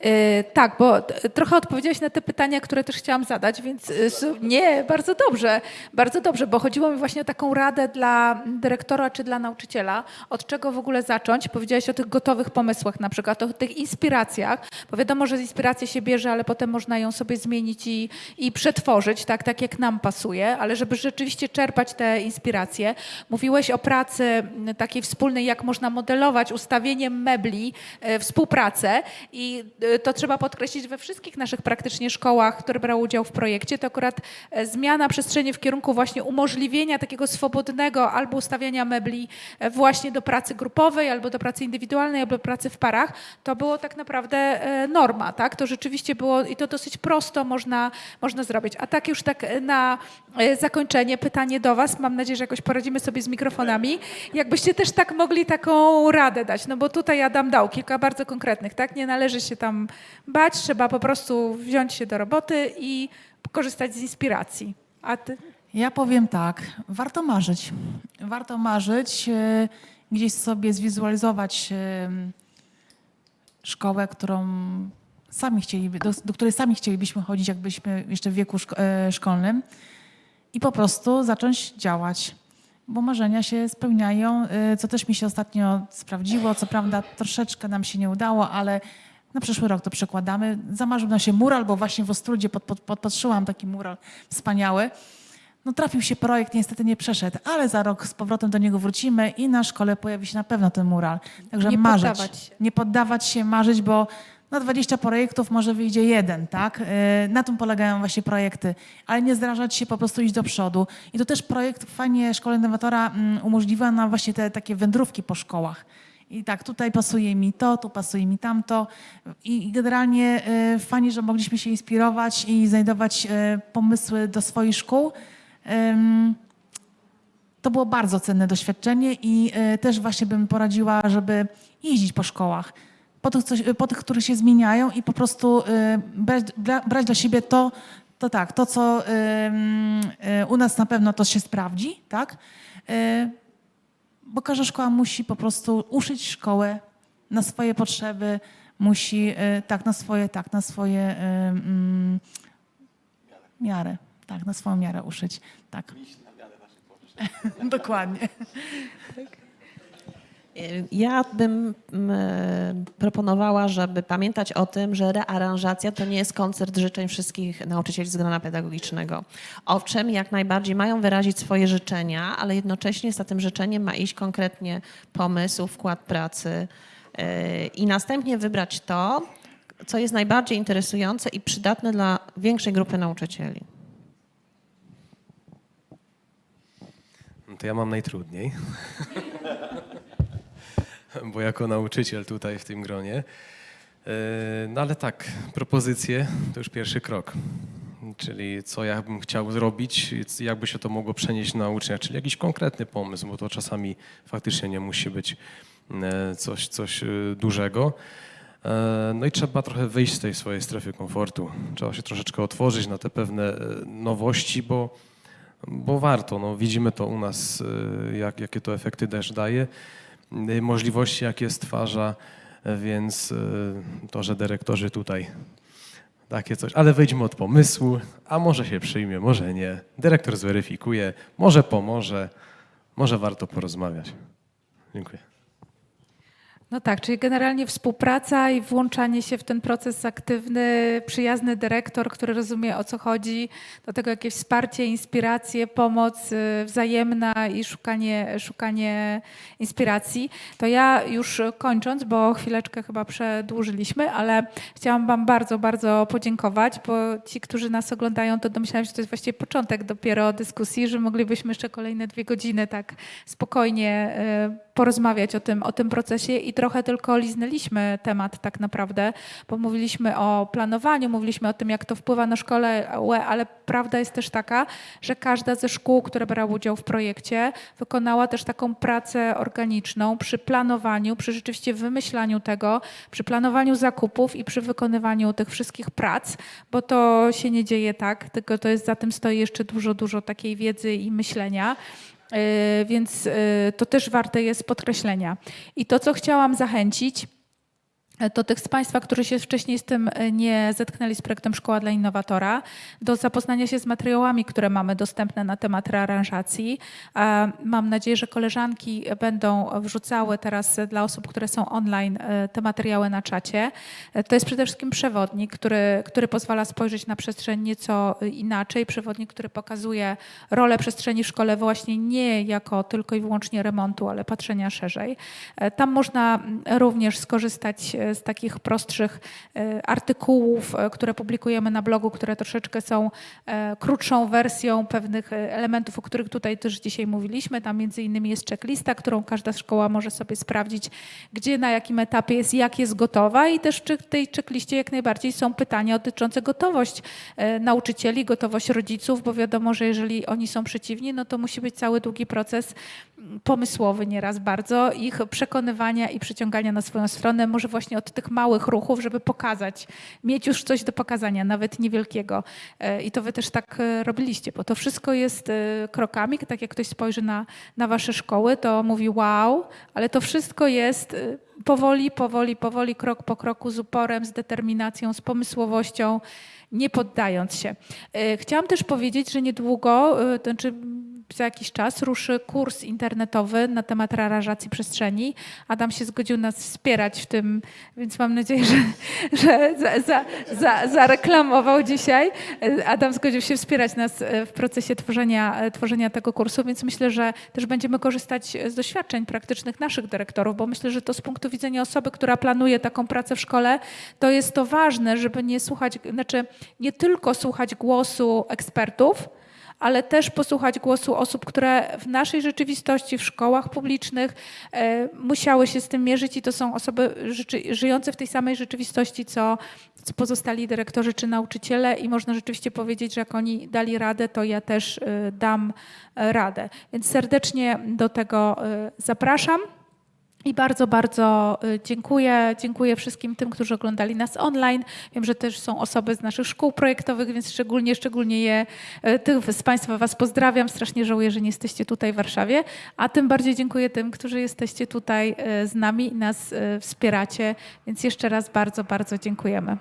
Yy, tak, bo trochę odpowiedziałeś na te pytania, które też chciałam zadać, więc su- nie, bardzo dobrze, bardzo dobrze, bo chodziło mi właśnie o taką radę dla dyrektora czy dla nauczyciela, od czego w ogóle zacząć. Powiedziałeś o tych gotowych pomysłach na przykład, o tych inspiracjach, bo wiadomo, że z inspiracji się bierze, ale potem można ją sobie zmienić i, i przetworzyć, tak, tak jak nam pasuje, ale żeby rzeczywiście czerpać te inspiracje. Mówiłeś o pracy takiej wspólnej, jak można modelować ustawieniem mebli, e, współpracę i e, to trzeba podkreślić we wszystkich naszych praktycznie szkołach, które brały udział w projekcie, to akurat e, zmiana przestrzeni w kierunku właśnie umożliwienia takiego swobodnego albo ustawiania mebli właśnie do pracy grupowej, albo do pracy indywidualnej, albo pracy w parach, to było tak naprawdę norma, tak? To rzeczywiście było i to dosyć prosto można, można zrobić. A tak już tak na zakończenie pytanie do Was. Mam nadzieję, że jakoś poradzimy sobie z mikrofonami. Jakbyście też tak mogli taką radę dać, no bo tutaj Adam dał kilka bardzo konkretnych, tak? Nie należy się tam bać, trzeba po prostu wziąć się do roboty i korzystać z inspiracji. A Ty? Ja powiem tak, warto marzyć. Warto marzyć, e, gdzieś sobie zwizualizować e, szkołę, którą sami chcieliby, do, do której sami chcielibyśmy chodzić, jakbyśmy jeszcze w wieku szko- e, szkolnym i po prostu zacząć działać. Bo marzenia się spełniają, e, co też mi się ostatnio sprawdziło. Co prawda troszeczkę nam się nie udało, ale na przyszły rok to przekładamy. Zamarzył nam się mural, bo właśnie w Ostrudzie pod, pod, podpatrzyłam taki mural wspaniały. No trafił się projekt, niestety nie przeszedł, ale za rok z powrotem do niego wrócimy i na szkole pojawi się na pewno ten mural. Także Nie marzyć. poddawać się. Nie poddawać się, marzyć, bo na 20 projektów może wyjdzie jeden, tak? Yy, Na tym polegają właśnie projekty, ale nie zdrażać się, po prostu iść do przodu. I to też projekt fajnie Szkoła Innowatora mm, umożliwia nam właśnie te takie wędrówki po szkołach. I tak, tutaj pasuje mi to, tu pasuje mi tamto. I i generalnie y, fajnie, że mogliśmy się inspirować i znajdować y, pomysły do swoich szkół. To było bardzo cenne doświadczenie i też właśnie bym poradziła, żeby jeździć po szkołach, po tych, po tych które się zmieniają i po prostu y, brać, dla, brać dla siebie to, to tak, to co y, u nas na pewno to się sprawdzi, tak? Y, bo każda szkoła musi po prostu uszyć szkołę na swoje potrzeby, musi tak, na swoje, tak, na swoje mm, miarę, tak, na swoją miarę uszyć, tak. Dokładnie. Ja bym mm, proponowała, żeby pamiętać o tym, że rearanżacja to nie jest koncert życzeń wszystkich nauczycieli z grona pedagogicznego. Owszem, jak najbardziej mają wyrazić swoje życzenia, ale jednocześnie za tym życzeniem ma iść konkretnie pomysł, wkład pracy yy, i następnie wybrać to, co jest najbardziej interesujące i przydatne dla większej grupy nauczycieli. No to ja mam najtrudniej. Bo jako nauczyciel tutaj w tym gronie. E, No ale tak, propozycje to już pierwszy krok. Czyli co ja bym chciał zrobić, jakby się to mogło przenieść na ucznia, czyli jakiś konkretny pomysł, bo to czasami faktycznie nie musi być e, coś, coś e, dużego. No i trzeba trochę wyjść z tej swojej strefy komfortu. Trzeba się troszeczkę otworzyć na te pewne nowości, bo, bo warto. No, widzimy to u nas, jak, jakie to efekty też daje, możliwości, jakie stwarza, e, więc e, to, że dyrektorzy tutaj takie coś, ale wyjdźmy od pomysłu, a może się przyjmie, może nie. Dyrektor zweryfikuje, może pomoże, może warto porozmawiać. Dziękuję. No tak, czyli generalnie współpraca i włączanie się w ten proces aktywny, przyjazny dyrektor, który rozumie o co chodzi, do tego jakieś wsparcie, inspiracje, pomoc y, wzajemna i szukanie, szukanie inspiracji. To ja już kończąc, bo chwileczkę chyba przedłużyliśmy, ale chciałam Wam bardzo, bardzo podziękować, bo ci, którzy nas oglądają, to domyślałam się, że to jest właściwie początek dopiero dyskusji, że moglibyśmy jeszcze kolejne dwie godziny tak spokojnie y, porozmawiać o tym, o tym procesie i trochę tylko liznęliśmy temat tak naprawdę, bo mówiliśmy o planowaniu, mówiliśmy o tym, jak to wpływa na szkołę, ale prawda jest też taka, że każda ze szkół, które brały udział w projekcie, wykonała też taką pracę organiczną przy planowaniu, przy rzeczywiście wymyślaniu tego, przy planowaniu zakupów i przy wykonywaniu tych wszystkich prac, bo to się nie dzieje tak, tylko to jest za tym stoi jeszcze dużo, dużo takiej wiedzy i myślenia. Yy, Więc yy, to też warte jest podkreślenia. I to, co chciałam zachęcić, to tych z Państwa, którzy się wcześniej z tym e, nie zetknęli z projektem Szkoła dla Innowatora, do zapoznania się z materiałami, które mamy dostępne na temat rearanżacji. Mam nadzieję, że koleżanki będą wrzucały teraz dla osób, które są online, e, te materiały na czacie. E, To jest przede wszystkim przewodnik, który, który pozwala spojrzeć na przestrzeń nieco inaczej. Przewodnik, który pokazuje rolę przestrzeni w szkole właśnie nie jako tylko i wyłącznie remontu, ale patrzenia szerzej. Tam można również skorzystać z takich prostszych e, artykułów, e, które publikujemy na blogu, które troszeczkę są e, krótszą wersją pewnych elementów, o których tutaj też dzisiaj mówiliśmy. Tam między innymi jest checklista, którą każda szkoła może sobie sprawdzić, gdzie, na jakim etapie jest, jak jest gotowa i też w tej checkliście jak najbardziej są pytania dotyczące gotowość nauczycieli, gotowość rodziców, bo wiadomo, że jeżeli oni są przeciwni, no to musi być cały długi proces pomysłowy nieraz bardzo, ich przekonywania i przyciągania na swoją stronę, może właśnie od tych małych ruchów, żeby pokazać, mieć już coś do pokazania, nawet niewielkiego. E, I to wy też tak e, robiliście, bo to wszystko jest e, krokami, tak jak ktoś spojrzy na, na wasze szkoły, to mówi wow, ale to wszystko jest powoli, powoli, powoli, krok po kroku, z uporem, z determinacją, z pomysłowością, nie poddając się. Chciałam też powiedzieć, że niedługo, to znaczy za jakiś czas ruszy kurs internetowy na temat rearanżacji przestrzeni. Adam się zgodził nas wspierać w tym, więc mam nadzieję, że, że za, za, za, zareklamował dzisiaj. Adam zgodził się wspierać nas e, w procesie tworzenia, e, tworzenia tego kursu, więc myślę, że też będziemy korzystać z doświadczeń praktycznych naszych dyrektorów, bo myślę, że to z punktu widzenia osoby, która planuje taką pracę w szkole, to jest to ważne, żeby nie słuchać, znaczy nie tylko słuchać głosu ekspertów, ale też posłuchać głosu osób, które w naszej rzeczywistości, w szkołach publicznych e, musiały się z tym mierzyć i to są osoby żyjące w tej samej rzeczywistości, co, pozostali dyrektorzy czy nauczyciele i można rzeczywiście powiedzieć, że jak oni dali radę, to ja też e, dam e, radę. Więc serdecznie do tego zapraszam. I bardzo, bardzo y, dziękuję. Dziękuję wszystkim tym, którzy oglądali nas online. Wiem, że też są osoby z naszych szkół projektowych, więc szczególnie, szczególnie je, y, tych z Państwa Was pozdrawiam. Strasznie żałuję, że nie jesteście tutaj w Warszawie. A tym bardziej dziękuję tym, którzy jesteście tutaj y, z nami i nas wspieracie. Więc jeszcze raz bardzo, bardzo dziękujemy.